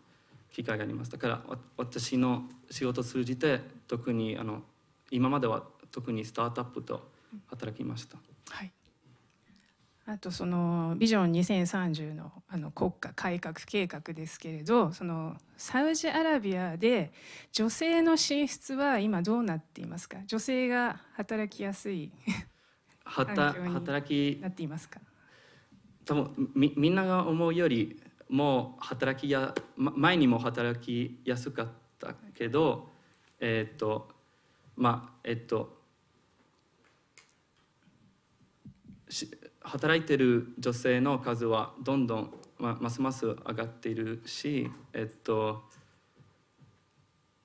機会がありますだからわ私の仕事を通じて特にあの今までは特にスタートアップと働きました。はい、あとそのビジョン2030のあの国家改革計画ですけれどそのサウジアラビアで女性の進出は今どうなっていますか？女性が働きやすい *laughs* 働きなっていますか？多分みみんなが思うよりもう働きやま前にも働きやすかったけどえっ、とまあえっ、とし働いてる女性の数はどんどん、ま、ますます上がっているしえっ、と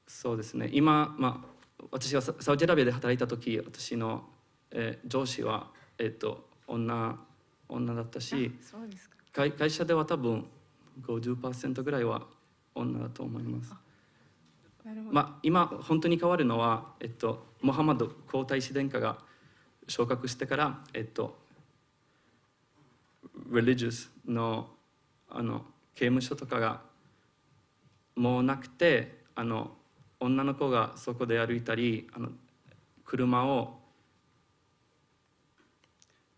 そうですね。今、まあ、私がササウジアラビアで働いた時私の、えー上司は、えっと女女だったし会社では多分50%ぐらいは女だと思います。まあ、今本当に変わるのは、えっと、モハマド皇太子殿下が昇格してから、えっと、religious のあの刑務所とかがもうなくてあの女の子がそこで歩いたりあの車を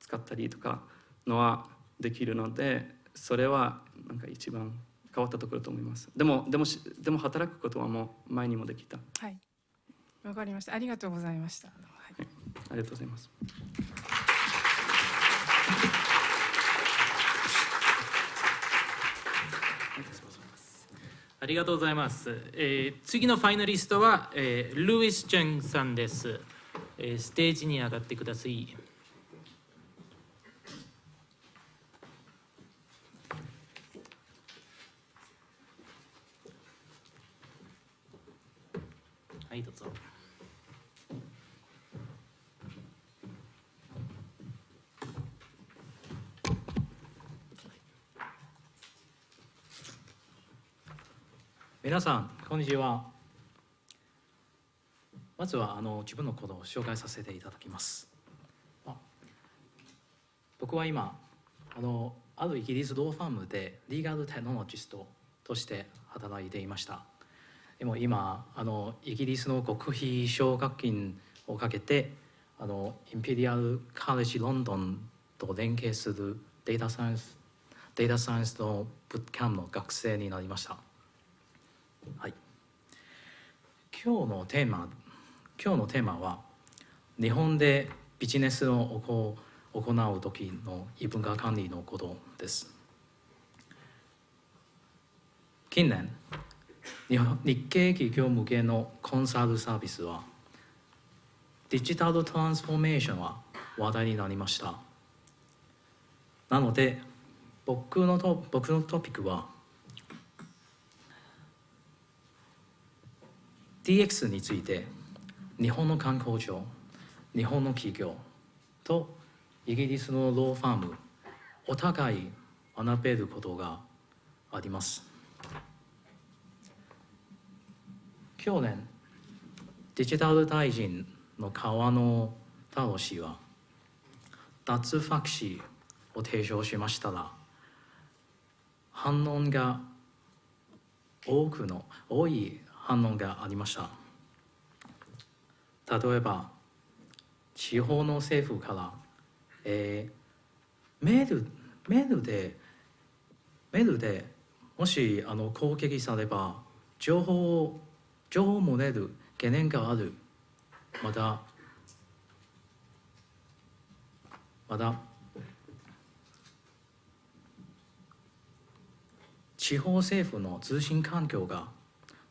使ったりとかのはできるのでそれはなんか一番変わったところだと思います。でもでもしでも働くことはもう前にもできた。はい。わかりました。ありがとうございました、はい。ありがとうございます。ありがとうございます。えー次のファイナリストは、えールイス・チェンさんです、えーステージに上がってください、どうぞ。皆さんこんにちは。まずはあの自分のことを紹介させていただきます。あ僕は今あのあるイギリスローファームでリーガルテクノロジストとして働いていました。でも今あのイギリスの国費奨学金をかけてあのインペリアル・カレッジ・ロンドンと連携するデータサイエンスデータサイエンスのブックキャンプの学生になりました。はい。今日のテーマ、今日のテーマは日本でビジネスを行う時の異文化管理のことです。近年、日系企業向けのコンサルサービスはデジタルトランスフォーメーションは話題になりましたなので僕のと僕のトピックは DX について日本の観光庁日本の企業とイギリスのローファームお互い学べることがあります。去年デジタル大臣の川野太郎氏は脱ファクシーを提唱しましたら反応が多くの多い反応がありました。例えば地方の政府から、えー、メールメールでメールでもしあの攻撃されば情報を情報漏れる懸念がある。またまた地方政府の通信環境が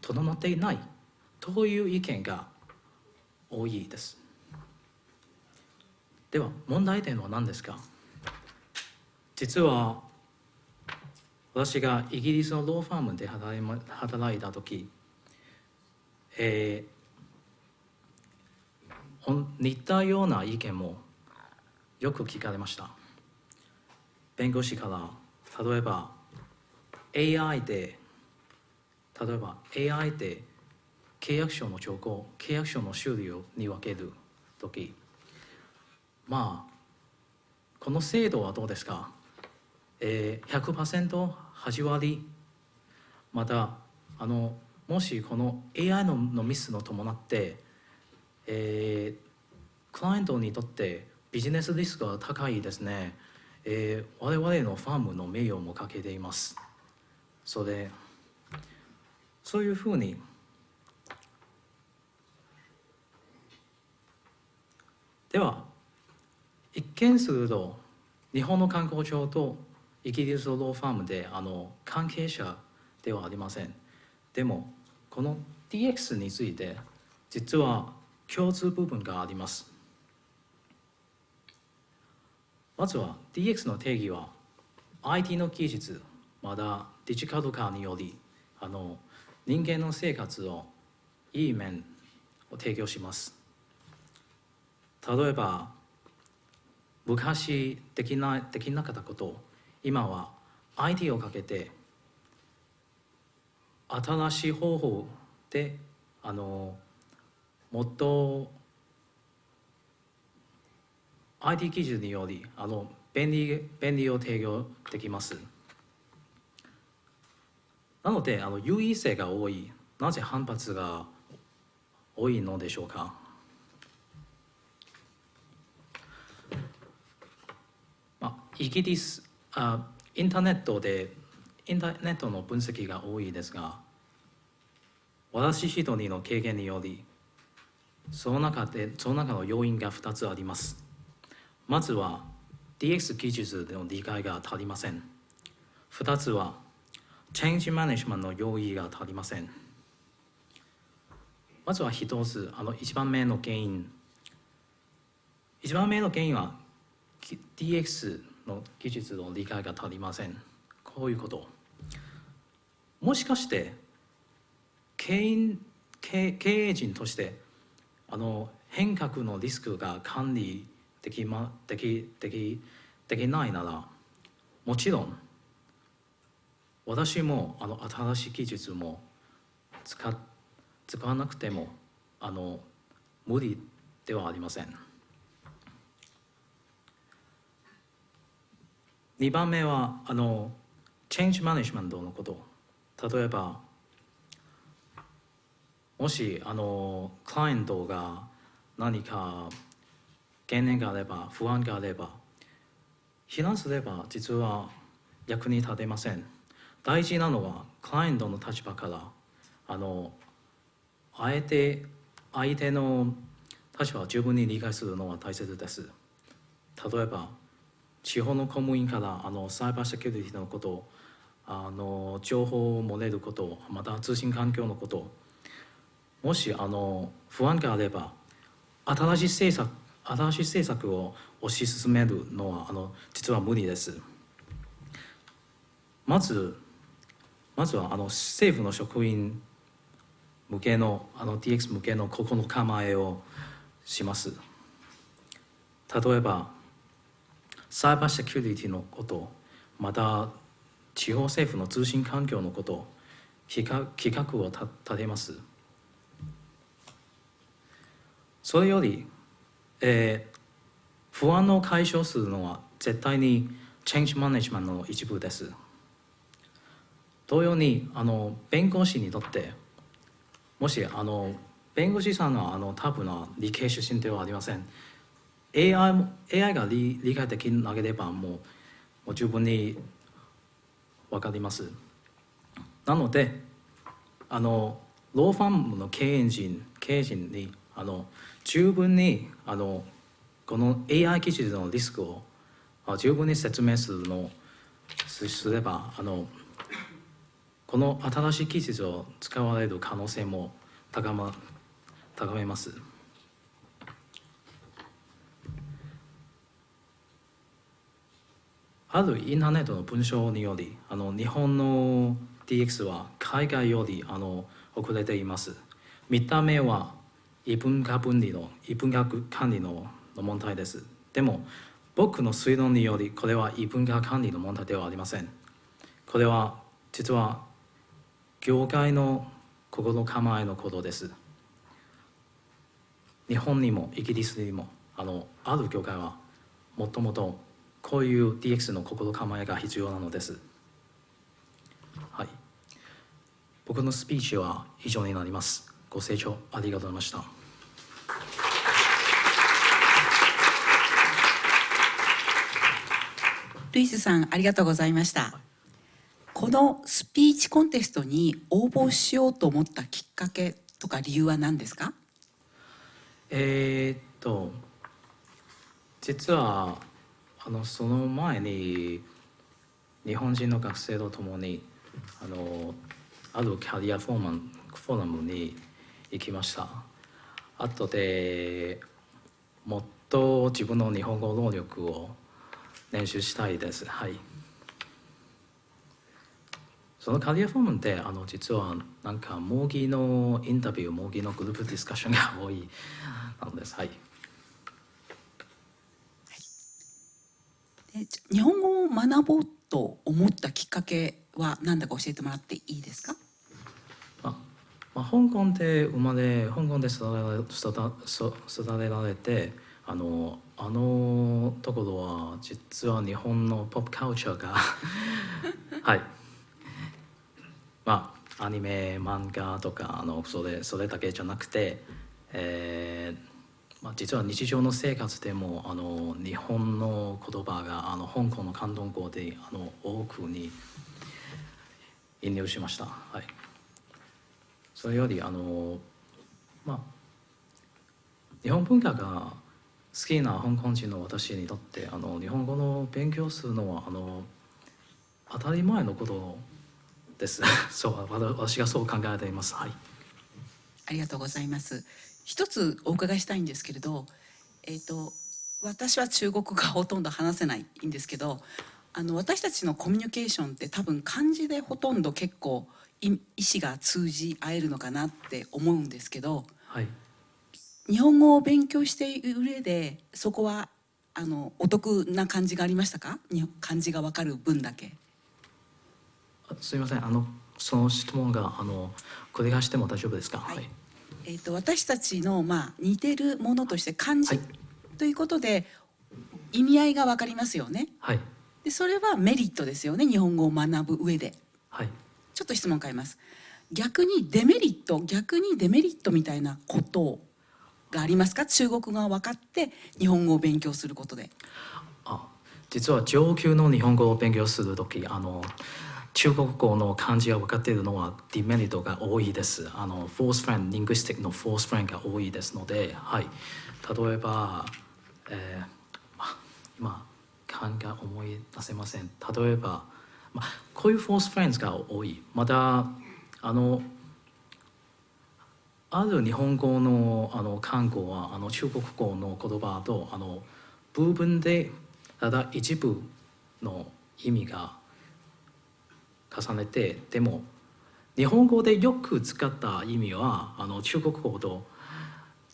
整っていないという意見が多いです。では問題点は何ですか？実は私がイギリスのローファームで働いた時、えー、似たような意見もよく聞かれました。弁護士から例えば AI で例えば AI で契約書の兆候契約書の種類に分ける時まあこの制度はどうですか、えー、100%8 割またあのもしこの AI ののミスの伴って、えー、クライアントにとってビジネスリスクが高いですね、えー、我々のファームの名誉もかけています。それそういうふうにでは一見すると日本の観光庁とイギリスのローファームであの関係者ではありません。でもこの DX について実は共通部分があります。まずは DX の定義は IT の技術まだデジタル化によりあの人間の生活をいい面を提供します例えば昔できなできなかったことを今は IT をかけて新しい方法であのもっと IT 技術によりあの便利便利を提供できます。なのであの優位性が多い。なぜ反発が多いのでしょうか？まあ、イギリスあインターネットでインターネットの分析が多いですが私一人の経験によりその中でその中の要因が2つあります。まずは DX 技術での理解が足りません。2つはチェンジマネジメントの用意が足りません。まずは一つあの一番目の原因。一番目の原因は DX の技術の理解が足りません。こういうこと。もしかして経営経営陣としてあの変革のリスクが管理でき,、ま、できできできないならもちろん私もあの新しい技術も使使わなくてもあの無理ではありません。2番目はあのチェンジマネジメントのこと。例えばもしあのクライアントが何か懸念があれば不安があれば避難すれば実は役に立てません。大事なのはクライアントの立場からあのあえて相手の立場を十分に理解するのは大切です例えば地方の公務員からあのサイバーセキュリティのことあの情報を漏れることまた通信環境のこともしあの不安があれば新しい政策新しい政策を推し進めるのはあの実は無理です。まずまずはあの政府の職員向けのあの DX 向けの心構えをします。例えばサイバーセキュリティのことまた地方政府の通信環境のこと企画企画を立てます。それより、えー不安を解消するのは絶対に Change Management の一部です。同様にあの弁護士にとってもしあの弁護士さんのあの多分の理系出身ではありません。AI, も AI が理理解できなければもうもう十分に分かります。なのであのローファームの経営陣経営陣にあの十分にあのこの AI 技術のリスクを十分に説明するのすすればあのこの新しい技術を使われる可能性も高ま高めます。あるインターネットの文章によりあの日本の DX は海外よりあの遅れています。見た目は異文化分離の異文化管理のの問題です。でも僕の推論によりこれは異文化管理の問題ではありません。これは実は業界の心構えのことです。日本にもイギリスにもあのある業界はもともとこういう DX の心構えが必要なのです。はい。僕のスピーチは以上になります。ご清聴ありがとうございました。ルイスさんありがとうございましたこのスピーチコンテストに応募しようと思ったきっかけとか理由は何ですか？えーっと実はあのその前に日本人の学生と共にあのあるキャリアフォーマンフォーラムに行きました。後でもっと自分の日本語能力を練習したいです。はい。そのキャリアフォームってあの実はなんか模擬のインタビュー模擬のグループディスカッションが多いなのです。はい。日本語を学ぼうと思ったきっかけは何だか教えてもらっていいですか？まあまあ、香港で生まれ香港で育てられ育育育てられてあのあのところは実は日本のポップカルチャーがはいまあアニメ漫画とかあのそれそれだけじゃなくて、えーまあ、実は日常の生活でもあの日本の言葉があの香港の広東語であの多くに引入しました。はいそれよりあのまあ日本文化が好きな香港人の私にとってあの日本語の勉強するのはあの当たり前のことです。*laughs* そう私がそう考えています。はい。ありがとうございます。一つお伺いしたいんですけれどえっ、と私は中国語がほとんど話せないんですけどあの私たちのコミュニケーションって多分漢字でほとんど結構い意思が通じ合えるのかなって思うんですけどはい。日本語を勉強している上でそこはあのお得な感じがありましたか？に漢字がわかる分だけ。あすみません。あのその質問があの繰り返しても大丈夫ですか？はい。えー、と私たちの、まあ、似てるものとして漢字はい。ということで意味合いが分かりますよね。はい。でそれはメリットですよね。日本語を学ぶ上で。はい。ちょっと質問変えます。逆にデメリット逆にデメリットみたいなことがありますか？中国語が分かって日本語を勉強することで。あ実は上級の日本語を勉強するときあの中国語の漢字が分かっているのはディメリットが多いです。あのフォースフレンド、リングスティックのフォースフレンドが多いですので、はい、例えば、えーまあ、今、漢が思い出せません。例えば、まあ、こういうフォースフレンズが多いまたあのある日本語のあの韓語はあの中国語の言葉とあの部分でただ一部の意味が重ねてでも日本語でよく使った意味はあの中国語と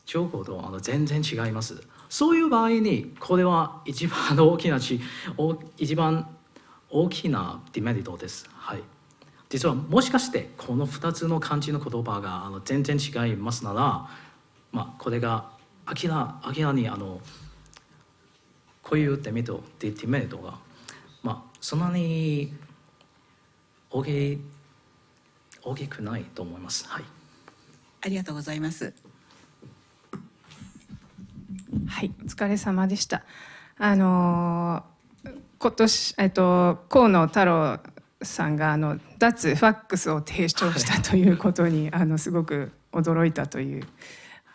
中国語とあの全然違います。そういう場合にこれは一番大きなち一番大きなデメリットです。はい。実はもしかしてこの2つの漢字の言葉があの全然違いますなら、まあ、これが明ら明らにあのこういうデメリットデデメリットが、まあ、そんなに大き大きくないと思います。はいありがとうございます。はい、お疲れ様でした。あのー今年えっと河野太郎さんがあの脱ファックスを提唱したということに、あのすごく驚いたという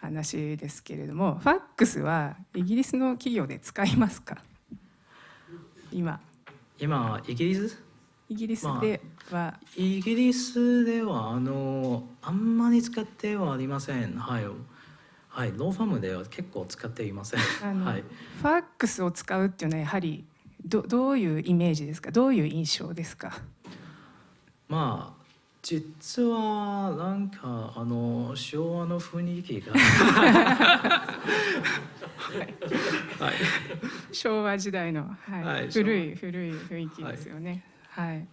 話ですけれども、ファックスはイギリスの企業で使いますか？今今イギリス？イギリスでは、イギリスではあのあんまり使ってはありません。はい。はい、ローファームでは結構使っていません。はい。ファックスを使うっていうのはやはりどどういうイメージですか？どういう印象ですか？まあ実はなんかあの昭和の雰囲気が *laughs* はい昭和時代の、はいはい古い古い雰囲気ですよね。はい、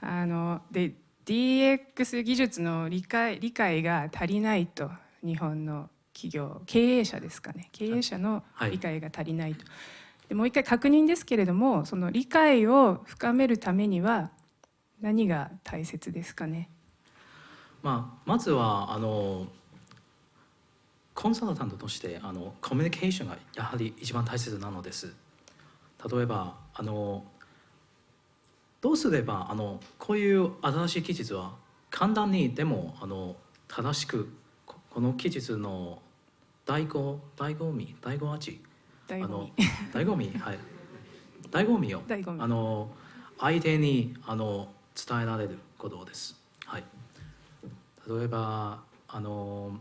あので DX 技術の理解理解が足りないと日本の企業経営者ですかね経営者のはい理解が足りないと。でもう一回確認ですけれどもその理解を深めるためには何が大切ですかね。まあまずはあのコンサルタントとしてあのコミュニケーションがやはり一番大切なのです。例えばあのどうすればあのこういう新しい技術は簡単にでもあの正しくここの技術の醍醐醍醐味醍醐味あの醍醐味はい醍醐味をあの相手にあの伝えられることです。はい。例えばあの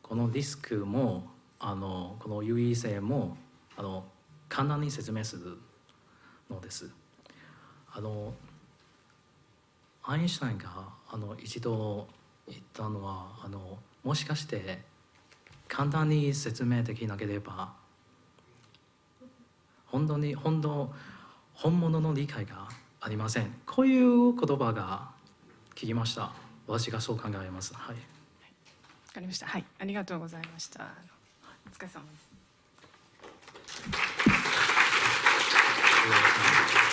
このリスクもあのこの優位性もあの簡単に説明するのです。あのアインシュタインがあの一度言ったのはあのもしかして簡単に説明できなければ本当に本当本物の理解がありませんこういう言葉が聞きました私がそう考えますはいわかりました。はい、ありがとうございました。お疲れ様です。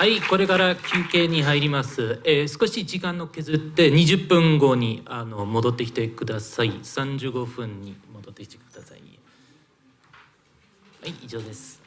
はい、これから休憩に入ります。えー少し時間の削って20分後にあの戻ってきてください。35分に戻ってきてください。はい、以上です。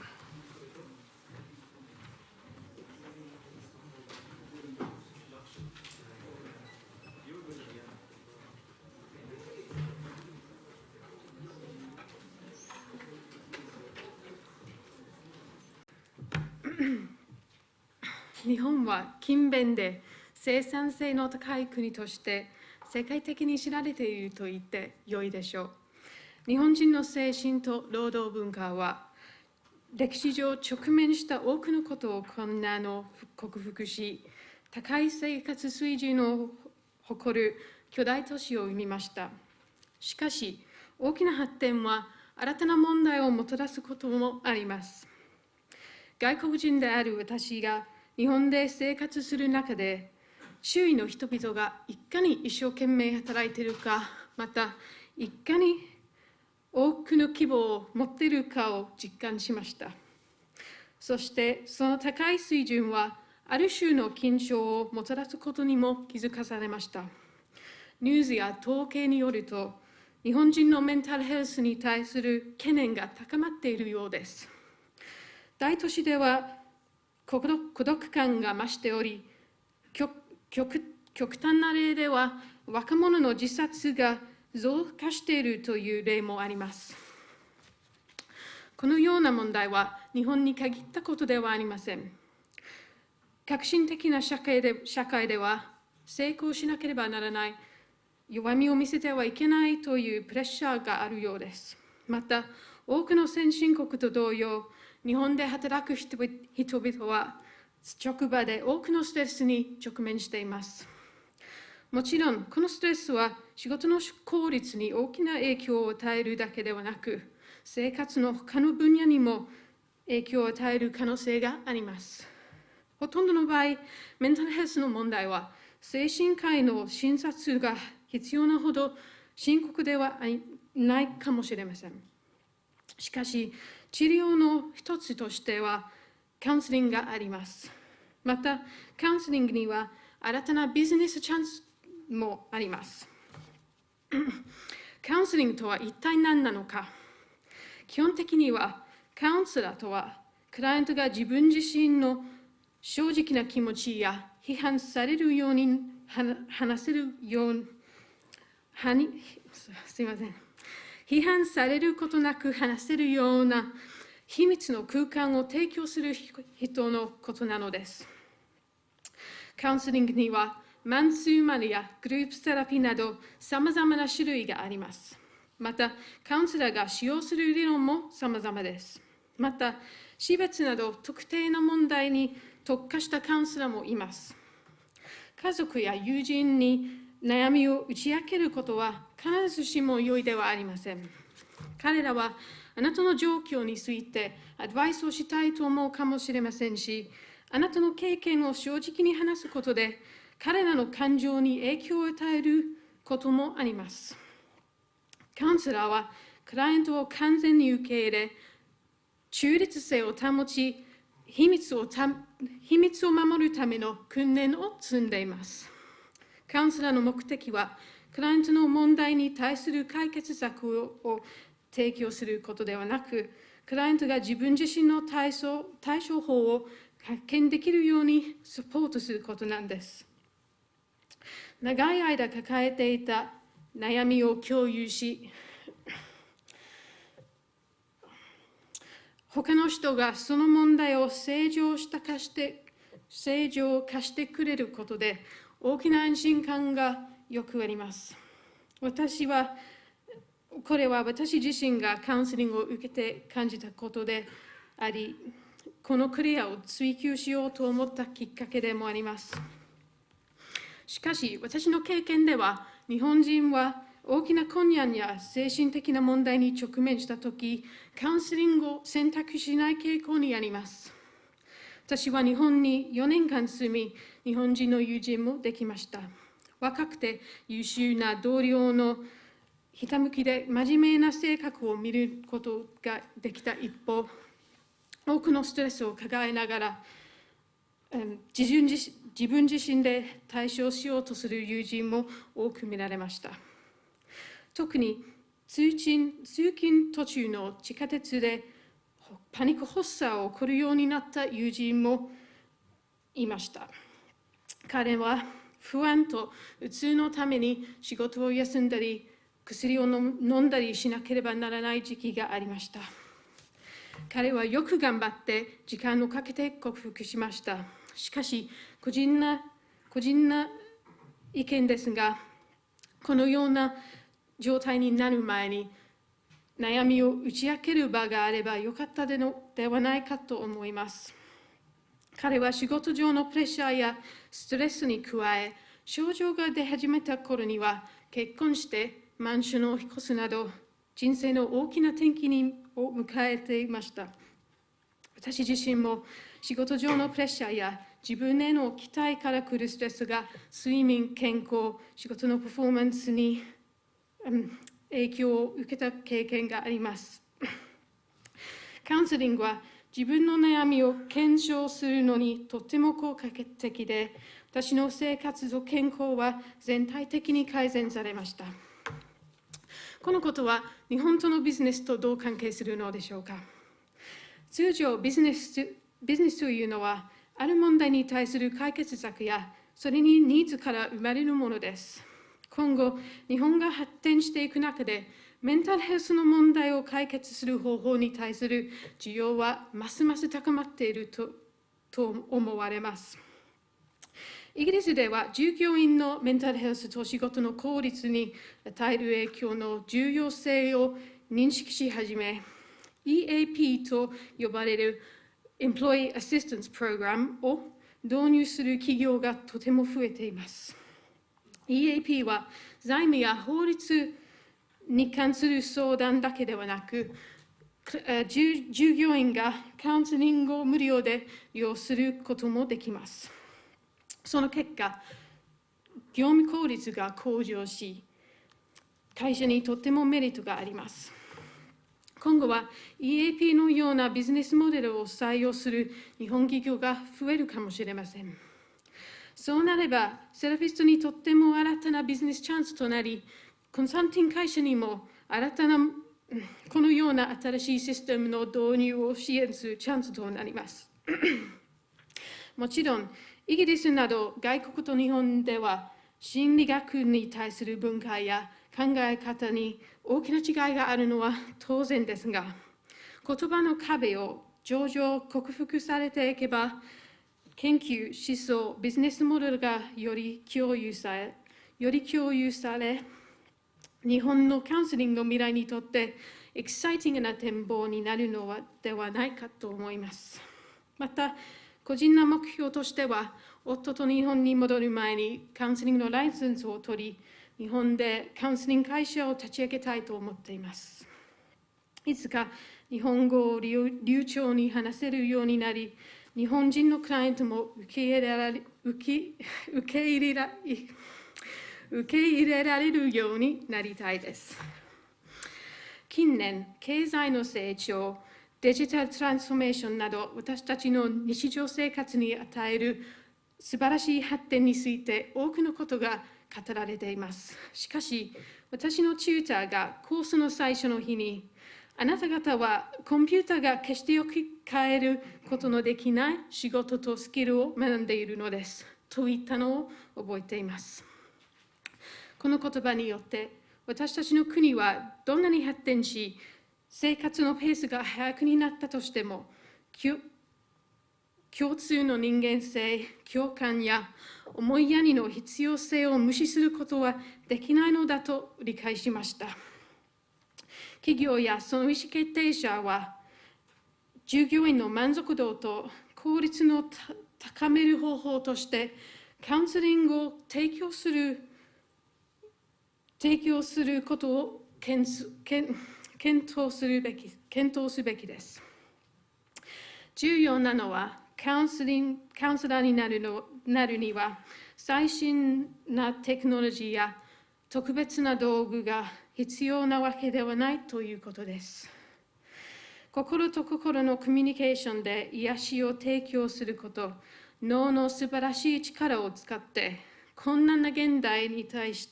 日本は勤勉で生産性の高い国として世界的に知られていると言って良いでしょう。日本人の精神と労働文化は歴史上直面した多くのことを困難を克服し高い生活水準を誇る巨大都市を生みました。しかし大きな発展は新たな問題をもたらすこともあります。外国人である私が日本で生活する中で周囲の人々がいかに一生懸命働いているかまたいかに多くの希望を持っているかを実感しました。そしてその高い水準はある種の緊張をもたらすことにも気づかされました。ニュースや統計によると日本人のメンタルヘルスに対する懸念が高まっているようです。大都市では孤独感が増しており極極極端な例では若者の自殺が増加しているという例もあります。このような問題は日本に限ったことではありません。革新的な社会で社会では成功しなければならない弱みを見せてはいけないというプレッシャーがあるようです。また多くの先進国と同様日本で働く人々は職場で多くのストレスに直面していますもちろんこのストレスは仕事の効率に大きな影響を与えるだけではなく生活の他の分野にも影響を与える可能性がありますほとんどの場合メンタルヘルスの問題は精神科医の診察が必要なほど深刻ではないかもしれません。しかし、治療の一つとしてはカウンセリングがあります。また、カウンセリングには新たなビジネスチャンスもあります。*clears throat* カウンセリングとは一体何なのか基本的にはカウンセラーとはクライアントが自分自身の正直な気持ちや批判されるように話せるようにすいません批判されることなく話せるような秘密の空間を提供する人のことなのです。カウンセリングにはマンツーマンやグループセラピーなどさまざまな種類があります。また、カウンセラーが使用する理論もさまざまです。また、死別など特定の問題に特化したカウンセラーもいます。家族や友人に悩みを打ち明けることは必ずしも良いではありません。彼らはあなたの状況についてアドバイスをしたいと思うかもしれませんし、あなたの経験を正直に話すことで彼らの感情に影響を与えることもあります。カウンセラーはクライアントを完全に受け入れ、中立性を保ち、秘密を秘密を守るための訓練を積んでいます。カウンセラーの目的は、クライアントの問題に対する解決策を提供することではなく、クライアントが自分自身の対処対処法を発見できるようにサポートすることなんです。長い間抱えていた悩みを共有し、他の人がその問題を正常したかして正常化してくれることで大きな安心感がよくあります。私は、これは私自身がカウンセリングを受けて感じたことであり、このクリアを追求しようと思ったきっかけでもあります。しかし、私の経験では、日本人は大きな困難や精神的な問題に直面したとき、カウンセリングを選択しない傾向にあります。私は日本に4年間住み、日本人の友人もできました。若くて優秀な同僚のひたむきで真面目な性格を見ることができた一方、多くのストレスを抱えながら、自分自自分自身で対処しようとする友人も多く見られました。特に通勤通勤途中の地下鉄でパニック発作を起こるようになった友人もいました。彼は不安とうつのために仕事を休んだり、薬を飲んだりしなければならない時期がありました。彼はよく頑張って時間をかけて克服しました。しかし、個人な個人な意見ですが、このような状態になる前に悩みを打ち明ける場があればよかったでのではないかと思います。彼は仕事上のプレッシャーやストレスに加え、症状が出始めた頃には結婚してマンションを引っ越すなど人生の大きな転機を迎えていました。私自身も仕事上のプレッシャーや自分への期待から来るストレスが睡眠、健康、仕事のパフォーマンスに、うん、影響を受けた経験があります。*coughs* カウンセリングは自分の悩みを検証するのにとても効果的で、私の生活と健康は全体的に改善されました。このことは日本とのビジネスとどう関係するのでしょうか。通常ビジネス、ビジネスというのは、ある問題に対する解決策や、それにニーズから生まれるものです。今後、日本が発展していく中で、メンタルヘルスの問題を解決する方法に対する需要はますます高まっているとと思われます。イギリスでは従業員のメンタルヘルスと仕事の効率に与える影響の重要性を認識し始め、EAP と呼ばれる Employee Assistance Program を導入する企業がとても増えています。EAP は財務や法律に関する相談だけではなく、従業員がカウンセリングを無料で利用することもできます。その結果、業務効率が向上し、会社にとってもメリットがあります。今後は EAP のようなビジネスモデルを採用する日本企業が増えるかもしれません。そうなれば、セラピストにとっても新たなビジネスチャンスとなり、コンサルティング会社にも新たなこのような新しいシステムの導入を支援するチャンスとなります。*coughs* もちろん、イギリスなど外国と日本では心理学に対する文化や考え方に大きな違いがあるのは当然ですが、言葉の壁を上々克服されていけば、研究、思想、ビジネスモデルがより共有され、より共有され、日本のカウンセリングの未来にとってエキサイティングな展望になるのはではないかと思います。また、個人の目標としては、夫と日本に戻る前にカウンセリングのライセンスを取り、日本でカウンセリング会社を立ち上げたいと思っています。いつか日本語を流暢に話せるようになり、日本人のクライアントも受け入れられ受け受け入れられ受け入れられるようになりたいです。近年、経済の成長、デジタルトランスフォーメーションなど、私たちの日常生活に与える素晴らしい発展について多くのことが語られています。しかし、私のチューターがコースの最初の日に、あなた方はコンピューターが決してよく変えることのできない仕事とスキルを学んでいるのです。と言ったのを覚えています。この言葉によって私たちの国はどんなに発展し生活のペースが速くになったとしても共通の人間性共感や思いやりの必要性を無視することはできないのだと理解しました。企業やその意思決定者は従業員の満足度と効率の高める方法としてカウンセリングを提供する提供することを検討するべき検討すべきです。重要なのはカウンセリングカウンセラーになるのなるには最新なテクノロジーや特別な道具が必要なわけではないということです。心と心のコミュニケーションで癒しを提供すること、脳の素晴らしい力を使って困難な現代に対し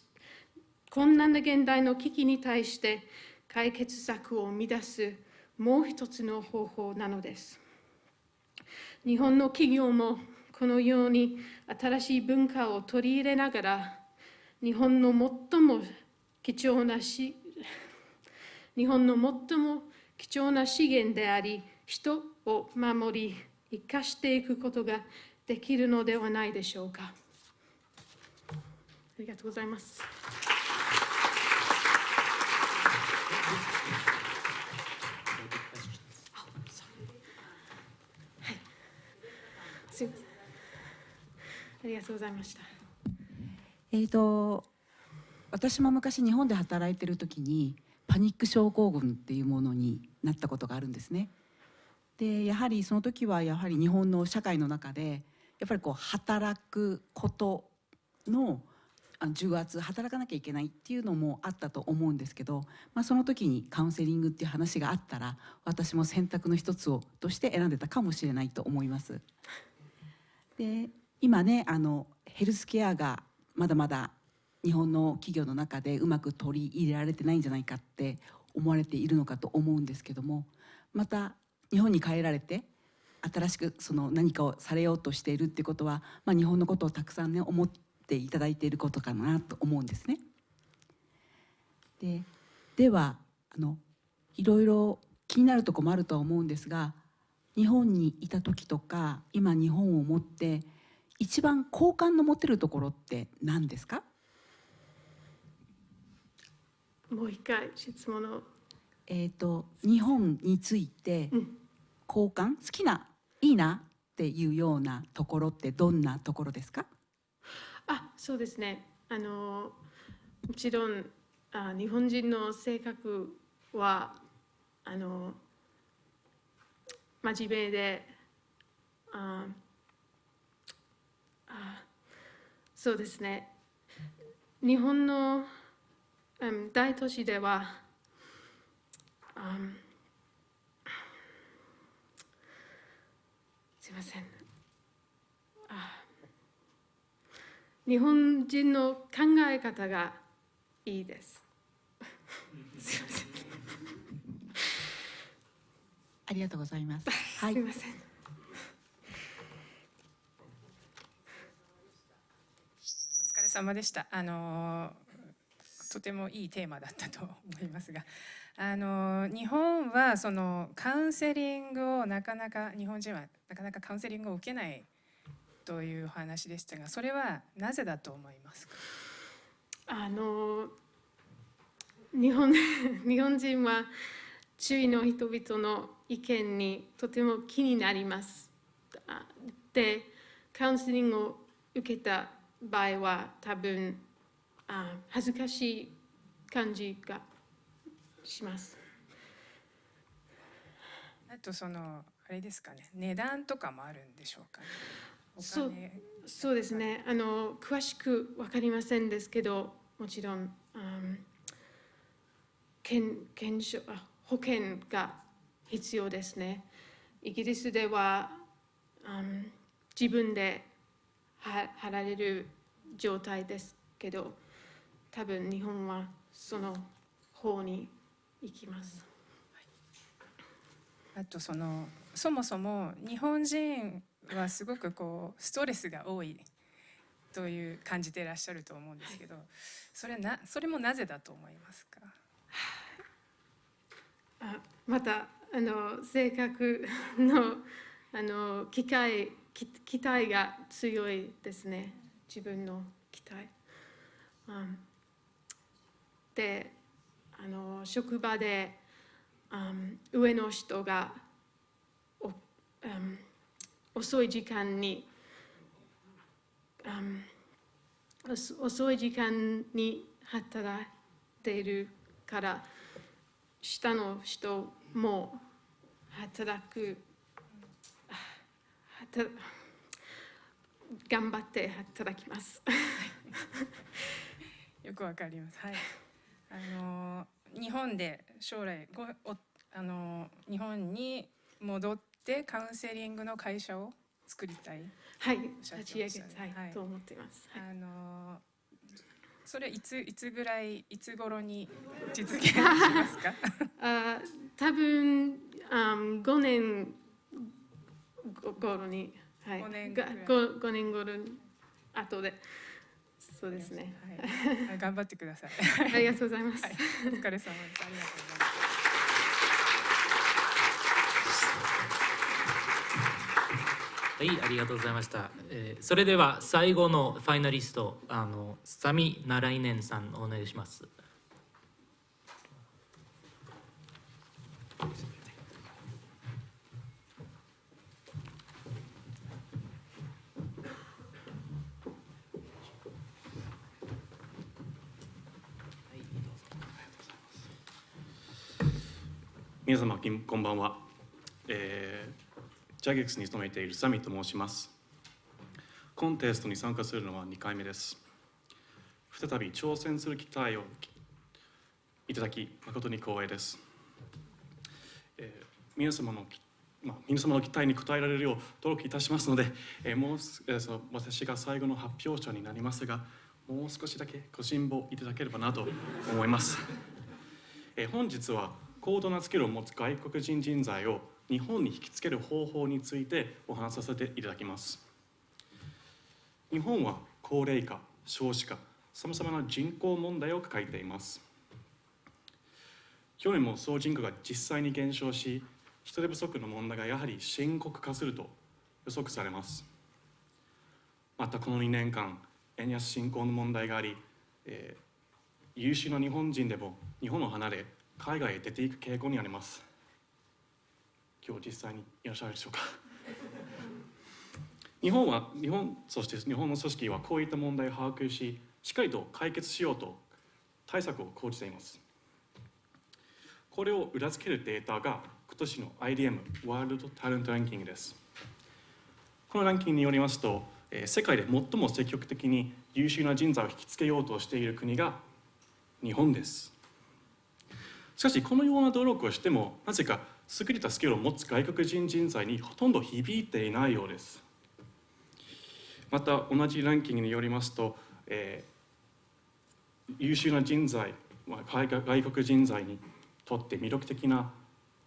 困難な現代の危機に対して解決策を生み出すもう一つの方法なのです。日本の企業もこのように新しい文化を取り入れながら日本の最も貴重なし *laughs* 日本の最も貴重な資源であり人を守り生かしていくことができるのではないでしょうか。ありがとうございます。ありがとうございました。えー、と私も昔日本で働いてる時にパニック症候群っていうものになったことがあるんですね。でやはりその時はやはり日本の社会の中でやっぱりこう働くことの重圧働かなきゃいけないっていうのもあったと思うんですけど、まあ、その時にカウンセリングっていう話があったら私も選択の一つをとして選んでたかもしれないと思います。で今ねあのヘルスケアがまだまだ日本の企業の中でうまく取り入れられてないんじゃないかって思われているのかと思うんですけどもまた日本に帰られて新しくその何かをされようとしているってことは、まあ、日本のことをたくさんね思っていただいていることかなと思うんですね。でではあのいろいろ気になるところもあるとは思うんですが日本にいた時とか今日本を持って一番好感の持てるところって何ですか？もう一回質問を。えー、と日本についてうん。好感？好きないいなっていうようなところってどんなところですか？あそうですね。あのもちろんあ日本人の性格はあの真面目でああそうですね日本の、うん、大都市では、うんすいませんあ日本人の考え方がいいです。*laughs* すいません。*laughs* ありがとうございます。はい *laughs* すい、ません。お疲れ様でした。あのとてもいいテーマだったと思いますが、あの日本はそのカウンセリングをなかなか日本人はなかなかカウンセリングを受けないというお話でしたが、それはなぜだと思いますか？あの日本 *laughs* 日本人は周囲の人々の意見にとても気になります。で、カウンセリングを受けた場合は多分あ恥ずかしい感じがします。あとそのあれですかね、値段とかもあるんでしょうかね。おそう金そうですねあの詳しく分かりませんですけどもちろん、うん、健健証あ保険が必要ですねイギリスでは、うん、自分では払われる状態ですけど多分日本はその方に行きます。あとそのそもそも日本人はすごくこうストレスが多いという感じていらっしゃると思うんですけど、それなそれもなぜだと思いますか？あまたあの性格のあの機会き期待が強いですね自分の期待。うんであの職場で、うん上の人がお、うん遅い時間に、うん遅い時間に働いているから下の人も働く頑張って働きます。*laughs* よくわかります。はい。あの日本で将来ごおあの日本に戻ってカウンセリングの会社を作りたい。はい、立ち上げたいはいと思っています。はいあのそれいついつぐらいいつ頃に実現しますか？*laughs* あ多分あ5年ご頃に、はい、五年がぐらいご五年頃に後でそうですね。はい。頑張ってください。ありがとうございます。はい。お疲れ様です。ありがとうございます。はい、ありがとうございました。えーそれでは最後のファイナリスト、あのサミ・ナライネンさんお願いします。皆様こんばんは、えージャゲックスに勤めているサミと申します。コンテストに参加するのは2回目です。再び挑戦する機会をいただき誠に光栄です、えー皆様のまあ、皆様の期待に応えられるよう努力いたしますので、えーもうす、えーその私が最後の発表者になりますがもう少しだけご辛抱いただければなと思います。えー本日は高度なスキルを持つ外国人人材を日本に引きつける方法についてお話しさせていただきます。日本は高齢化少子化さまざまな人口問題を抱えています。去年も総人口が実際に減少し人手不足の問題がやはり深刻化すると予測されます。またこの2年間円安進行の問題があり、えー優秀な日本人でも日本を離れ海外へ出ていく傾向にあります。今日実際にいらっしゃるでしょうか？*laughs* 日本は日本そして日本の組織はこういった問題を把握ししっかりと解決しようと対策を講じています。これを裏付けるデータが今年の IDM ワールドタレントランキングです。このランキングによりますとえー世界で最も積極的に優秀な人材を引きつけようとしている国が日本です。しかしこのような努力をしてもなぜか優れたスキルを持つ外国人人材にほとんど響いていないようです。また同じランキングによりますと、えー優秀な人材外外国人材にとって魅力的な、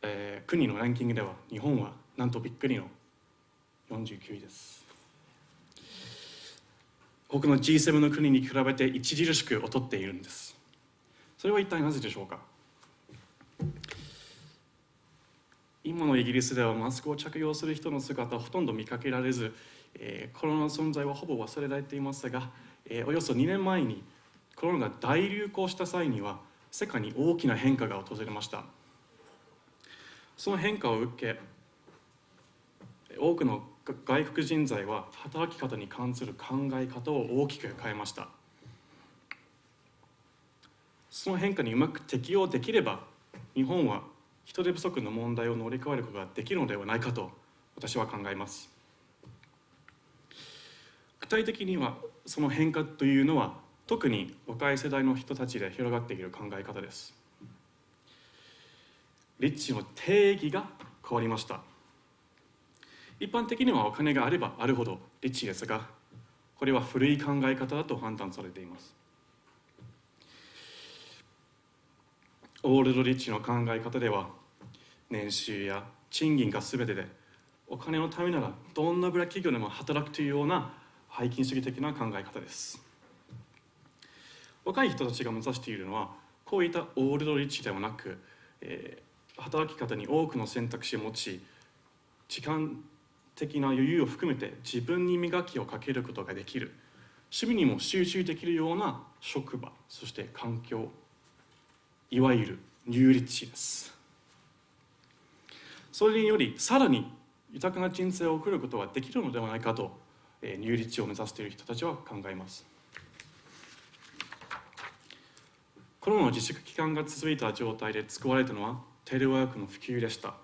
えー国のランキングでは日本はなんとびっくりの49位です。他の G7 の国に比べて著しく劣っているんです。それは一体なぜでしょうか？今のイギリスではマスクを着用する人の姿はほとんど見かけられず、えーコロナの存在はほぼ忘れられていますが、えーおよそ2年前にコロナが大流行した際には世界に大きな変化が訪れました。その変化を受け多くの外国人材は働き方に関する考え方を大きく変えました。その変化にうまく適応できれば日本は人手不足の問題を乗り越えることができるのではないかと私は考えます。具体的にはその変化というのは特に若い世代の人たちで広がっている考え方です。リッチの定義が変わりました。一般的にはお金があればあるほどリッチですがこれは古い考え方だと判断されています。オールドリッチの考え方では年収や賃金が全てでお金のためならどんなブラ企業でも働くというような背筋主義的な考え方です。若い人たちが目指しているのはこういったオールドリッチではなく、えー働き方に多くの選択肢を持ち時間的な余裕を含めて自分に磨きをかけることができる。趣味にも集中できるような職場そして環境いわゆるニューリッチです。それによりさらに豊かな人生を送ることができるのではないかと、えーニューリッチを目指している人たちは考えます。コロナの自粛期間が続いた状態で使われたのはテレワークの普及でした。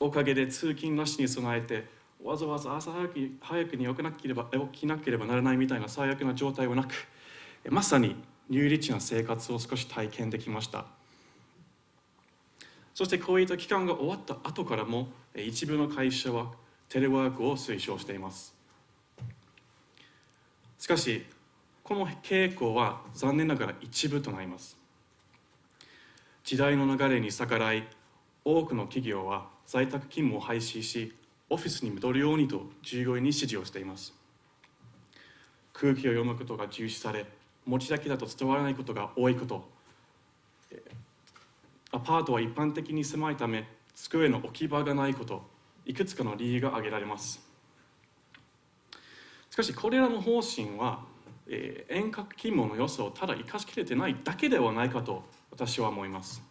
おかげで通勤なしに備えてわざわざ朝早く早くに起きなければ起きなければならないみたいな最悪な状態はなくまさにニューリッチな生活を少し体験できました。そしてこういった期間が終わった後からもえ一部の会社はテレワークを推奨しています。しかしこの傾向は残念ながら一部となります。時代の流れに逆らい多くの企業は在宅勤務を廃止しオフィスに戻るようにと従業員に指示をしています。空気を読むことが重視され持ちだけだと伝わらないことが多いこと。アパートは一般的に狭いため机の置き場がないこと。いくつかの理由が挙げられます。しかしこれらの方針は、えー遠隔勤務の良さをただ生かしきれてないだけではないかと私は思います。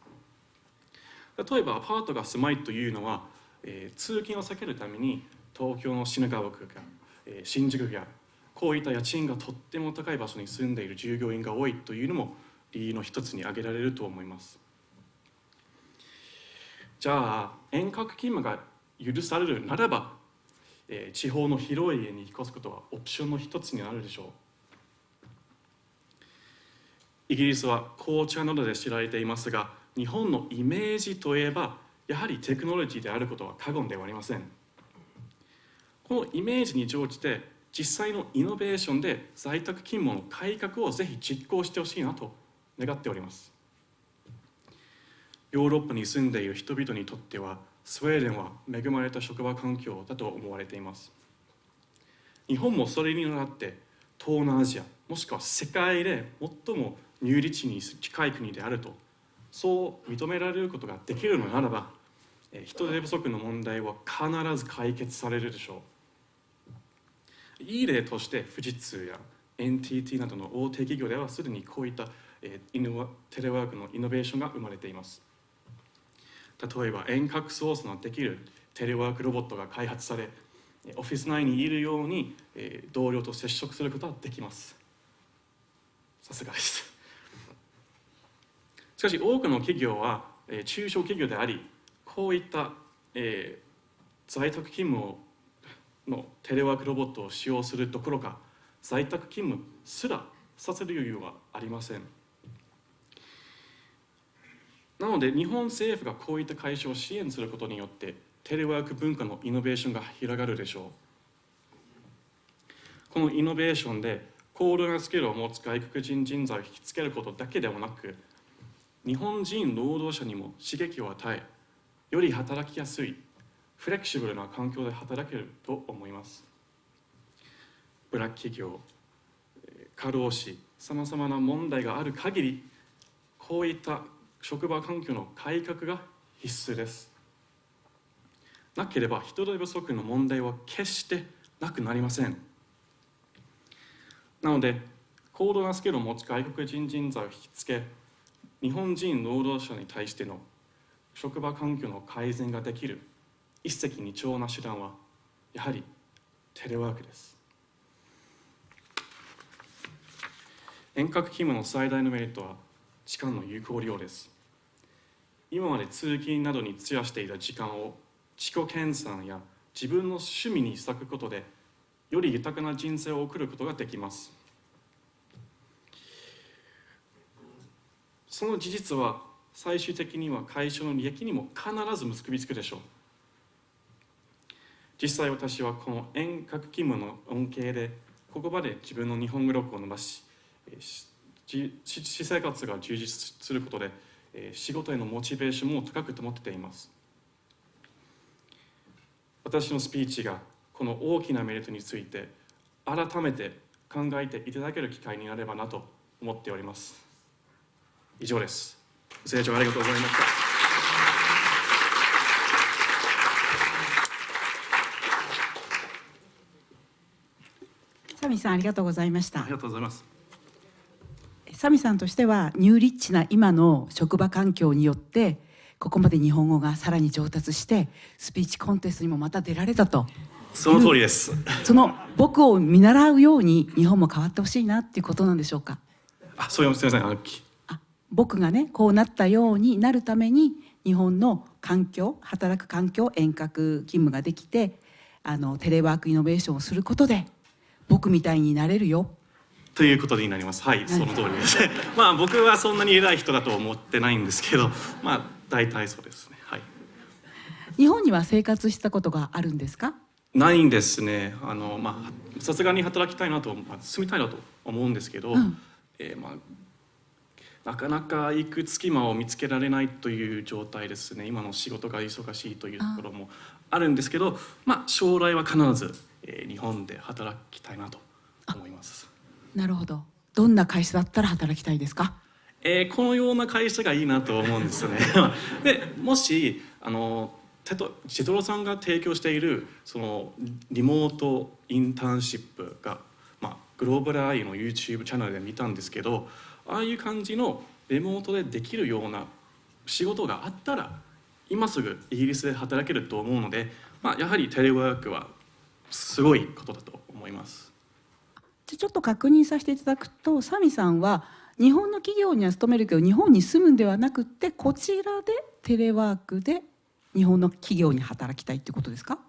例えばアパートが狭いというのは、えー通勤を避けるために東京の品川区や、えー新宿やこういった家賃がとっても高い場所に住んでいる従業員が多いというのも理由の一つに挙げられると思います。じゃあ遠隔勤務が許されるならば、えー地方の広い家に引っ越すことはオプションの一つになるでしょう。イギリスは紅茶などで知られていますが日本のイメージといえばやはりテクノロジーであることは過言ではありません。このイメージに乗じて実際のイノベーションで在宅勤務の改革をぜひ実行してほしいなと願っております。ヨーロッパに住んでいる人々にとってはスウェーデンは恵まれた職場環境だと思われています。日本もそれに倣って東南アジアもしくは世界で最もニューリッチに近い国であるとそう認められることができるのならばえ人手不足の問題は必ず解決されるでしょう。いい例として富士通や NTT などの大手企業ではすでにこういったテレワークのイノベーションが生まれています。例えば遠隔操作のできるテレワークロボットが開発されオフィス内にいるように、同僚と接触することができます。さすがです。*laughs* しかし多くの企業は、中小企業でありこういった、在宅勤務をのテレワークロボットを使用するどころか在宅勤務すらさせる余裕はありません。なので日本政府がこういった会社を支援することによってテレワーク文化のイノベーションが広がるでしょう。このイノベーションで高度なスキルを持つ外国人人材を引きつけることだけではなく日本人労働者にも刺激を与えより働きやすいフレキシブルな環境で働けると思います。ブラック企業過労死さまざまな問題がある限りこういった職場環境の改革が必須です。なければ人手不足の問題は決してなくなりません。なので高度なスキルを持つ外国人人材を引きつけ日本人労働者に対しての職場環境の改善ができる一石二鳥な手段はやはりテレワークです。遠隔勤務の最大のメリットは時間の有効利用です。今まで通勤などに費やしていた時間を自己研鑽や自分の趣味に割くことでより豊かな人生を送ることができます。その事実は最終的には会社の利益にも必ず結びつくでしょう。実際私はこの遠隔勤務の恩恵でここまで自分の日本語力を伸ばし私生活が充実することで仕事へのモチベーションも高く保っています。私のスピーチがこの大きなメリットについて改めて考えていただける機会になればなと思っております。以上です。ご清聴ありがとうございましたサミさんありがとうございました。ありがとうございます。サミさんとしてはニューリッチな今の職場環境によってここまで日本語がさらに上達してスピーチコンテストにもまた出られたと。その通りです。その僕を見習うように日本も変わってほしいなっていうことなんでしょうか？あそういうすみませんあ僕がねこうなったようになるために日本の環境働く環境遠隔勤務ができてあのテレワークイノベーションをすることで僕みたいになれるよということになります。はい、その通りです。*laughs* まあ僕はそんなに偉い人だと思ってないんですけど、まあ大体そうですね。はい。日本には生活したことがあるんですか？ないんですね。あのまあさすがに働きたいなと、まあ、住みたいなと思うんですけど、うんえーまあなかなか行く隙間を見つけられないという状態ですね。今の仕事が忙しいというところもあるんですけど、まあ将来は必ず、えー日本で働きたいなと思います。なるほどどんな会社だったら働きたいですか？えーこのような会社がいいなと思うんですよね。*laughs* でもしあのテトジェトロさんが提供しているそのリモートインターンシップが、まあ、グローバルアイの YouTube チャンネルで見たんですけどああいう感じのリモートでできるような仕事があったら今すぐイギリスで働けると思うので、まあ、やはりテレワークはすごいことだと思います。じゃあちょっと確認させていただくとサミさんは日本の企業には勤めるけど日本に住むんではなくってこちらでテレワークで日本の企業に働きたいってことですか？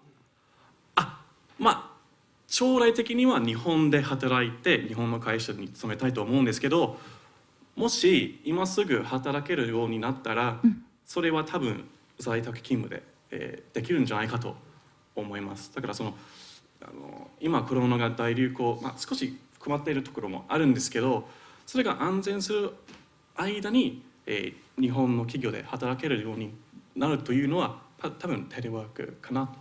あまあ将来的には日本で働いて日本の会社に勤めたいと思うんですけどもし今すぐ働けるようになったら、それは多分在宅勤務で、えーできるんじゃないかと思います。だからそのあの今コロナが大流行、まあ、少し困っているところもあるんですけどそれが安全する間に、えー日本の企業で働けるようになるというのはた多分テレワークかなと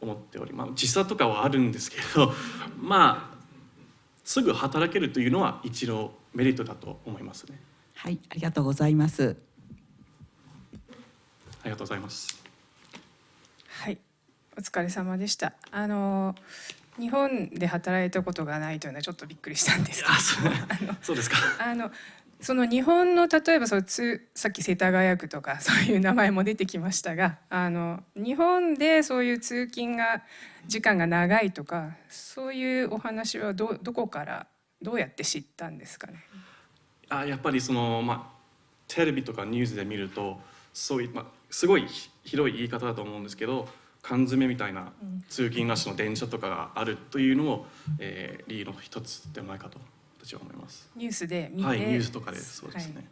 思っております時差とかはあるんですけど *laughs* まあすぐ働けるというのは一度メリットだと思いますね。はいありがとうございます。ありがとうございます。はい、お疲れ様でした。あの日本で働いたことがないというのはちょっとびっくりしたんですけど。あそう。そうですか。あのその日本の例えばそのつさっき世田谷区とかそういう名前も出てきましたがあの日本でそういう通勤が時間が長いとかそういうお話はどどこからどうやって知ったんですかね？あやっぱりその、まあ、テレビとかニュースで見るとそういう、まあ、すごいひ広い言い方だと思うんですけど缶詰みたいな通勤ラッシュの電車とかがあるというのも、えー、理由の一つではないかと私は思います。ニュースで見て、はい、ニュースとかでそうですね。はい。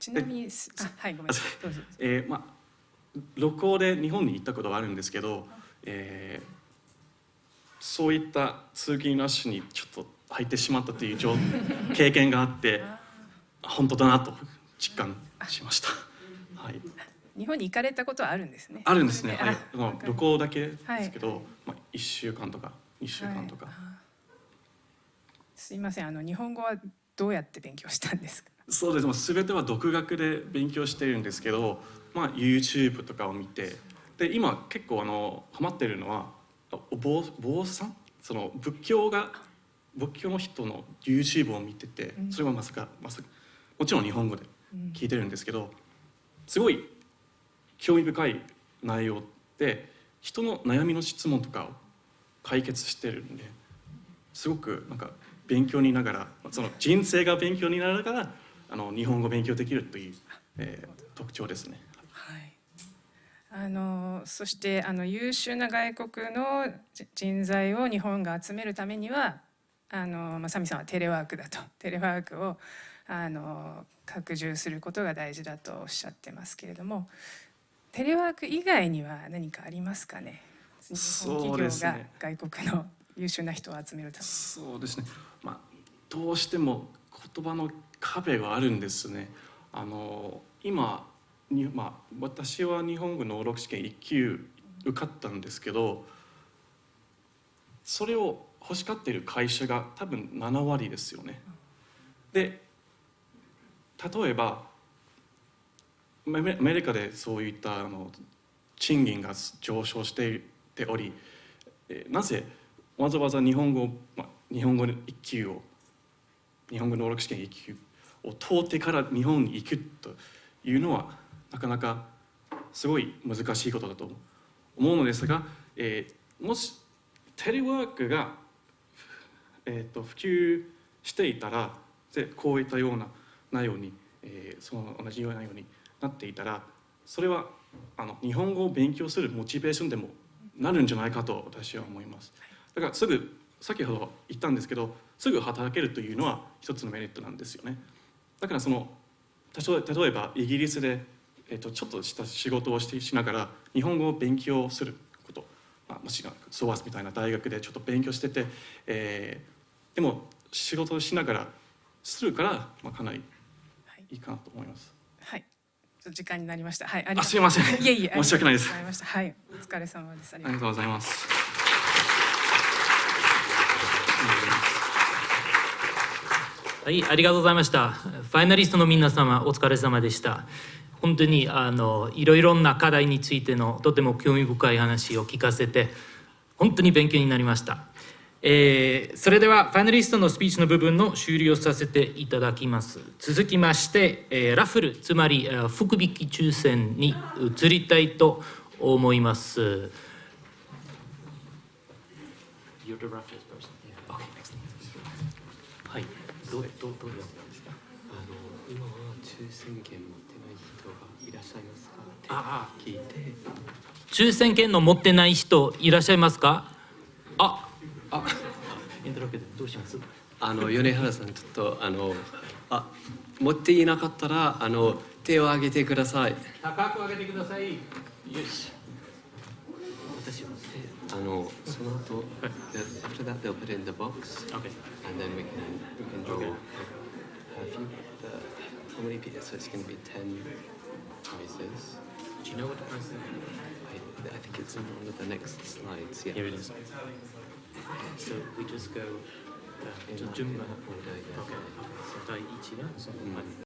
ちなみにすあはいごめんなさい。どうぞえー、まあ旅行で日本に行ったことはあるんですけど、えー、そういった通勤ラッシュにちょっと入ってしまったという状 *laughs* 経験があって本当だなと実感しました。はい、日本に行かれたことはあるんですね。あるんですね。あはい、まあ旅行だけではいすけど、まあ一週間とか二週間とか。はい。すいません。あの日本語はどうやって勉強したんですか？そうです。もう全ては独学で勉強してるんですけど、まあ YouTube とかを見て、で今結構あのハマってるのはお坊坊さん、その仏教が仏教の人の YouTube を見てて、それはまさかまさかもちろん日本語で聞いてるんですけど、すごい興味深い内容で人の悩みの質問とかを解決してるんで、すごくなんか勉強にながらその人生が勉強になりながらあの日本語を勉強できるという、えー特徴ですね。はいあのそしてあの優秀な外国の人材を日本が集めるためにはあの、まあ、サミさんはテレワークだと *laughs* テレワークをあの拡充することが大事だとおっしゃってますけれどもテレワーク以外には何かありますかね？日本企業が外国の優秀な人を集めるために。そうですね。まあどうしても言葉の壁があるんですね。あの今にまあ私は日本語能力試験1級受かったんですけど、それを欲しがっている会社が多分7割ですよね。で例えばアメリカでそういったあの賃金が上昇していており、なぜわざわざ日本語、ま、日本語の一級を日本語能力試験一級を通ってから日本に行くというのはなかなかすごい難しいことだと思うのですが、えーもしテレワークが、えー、と普及していたらでこういったような内容に、えーその同じようなようになっていたらそれはあの日本語を勉強するモチベーションでもなるんじゃないかと私は思います。だからすぐ先ほど言ったんですけどすぐ働けるというのは一つのメリットなんですよね。だからその例えばイギリスで、えっとちょっとした仕事をしてしながら日本語を勉強すること、まあ、もしくはソワスみたいな大学でちょっと勉強してて、えーでも仕事をしながらするから、まあ、かなりいいかなと思います。はい、時間になりました。はい、ありがとうあすいません *laughs* いえいえ、申し訳ないですありがとうございました。はい、お疲れ様です。ありがとうありがとうございます。はい、ありがとうございました。ファイナリストの皆様、お疲れ様でした。本当にあのいろいろな課題についてのとても興味深い話を聞かせて、本当に勉強になりました。えーそれではファイナリストのスピーチの部分の終了させていただきます。続きまして、えーラッフル、つまりえー福引き抽選に移りたいと思います。You're the Raffles person. Okay, excellent. はい、どうどうどうですか？あの今は抽選券持ってない人がいらっしゃいますか？ってあ聞いて抽選券の持ってない人いらっしゃいますか？あ、あ、エントロケどうします。あの米原さんちょっとあのあ持っていなかったらあの手を挙げてください高く上げてください。よし。私は。あのその後 after that they'll put it in the box Okay. and then we can we can draw have you the how many people so it's going to be 10 prizes Do you know what the price is? I, I think it's in one of the next slides yeah Here it is. So we just go. in uh, that- in 順番 that order yeah. Okay. 第一がその前に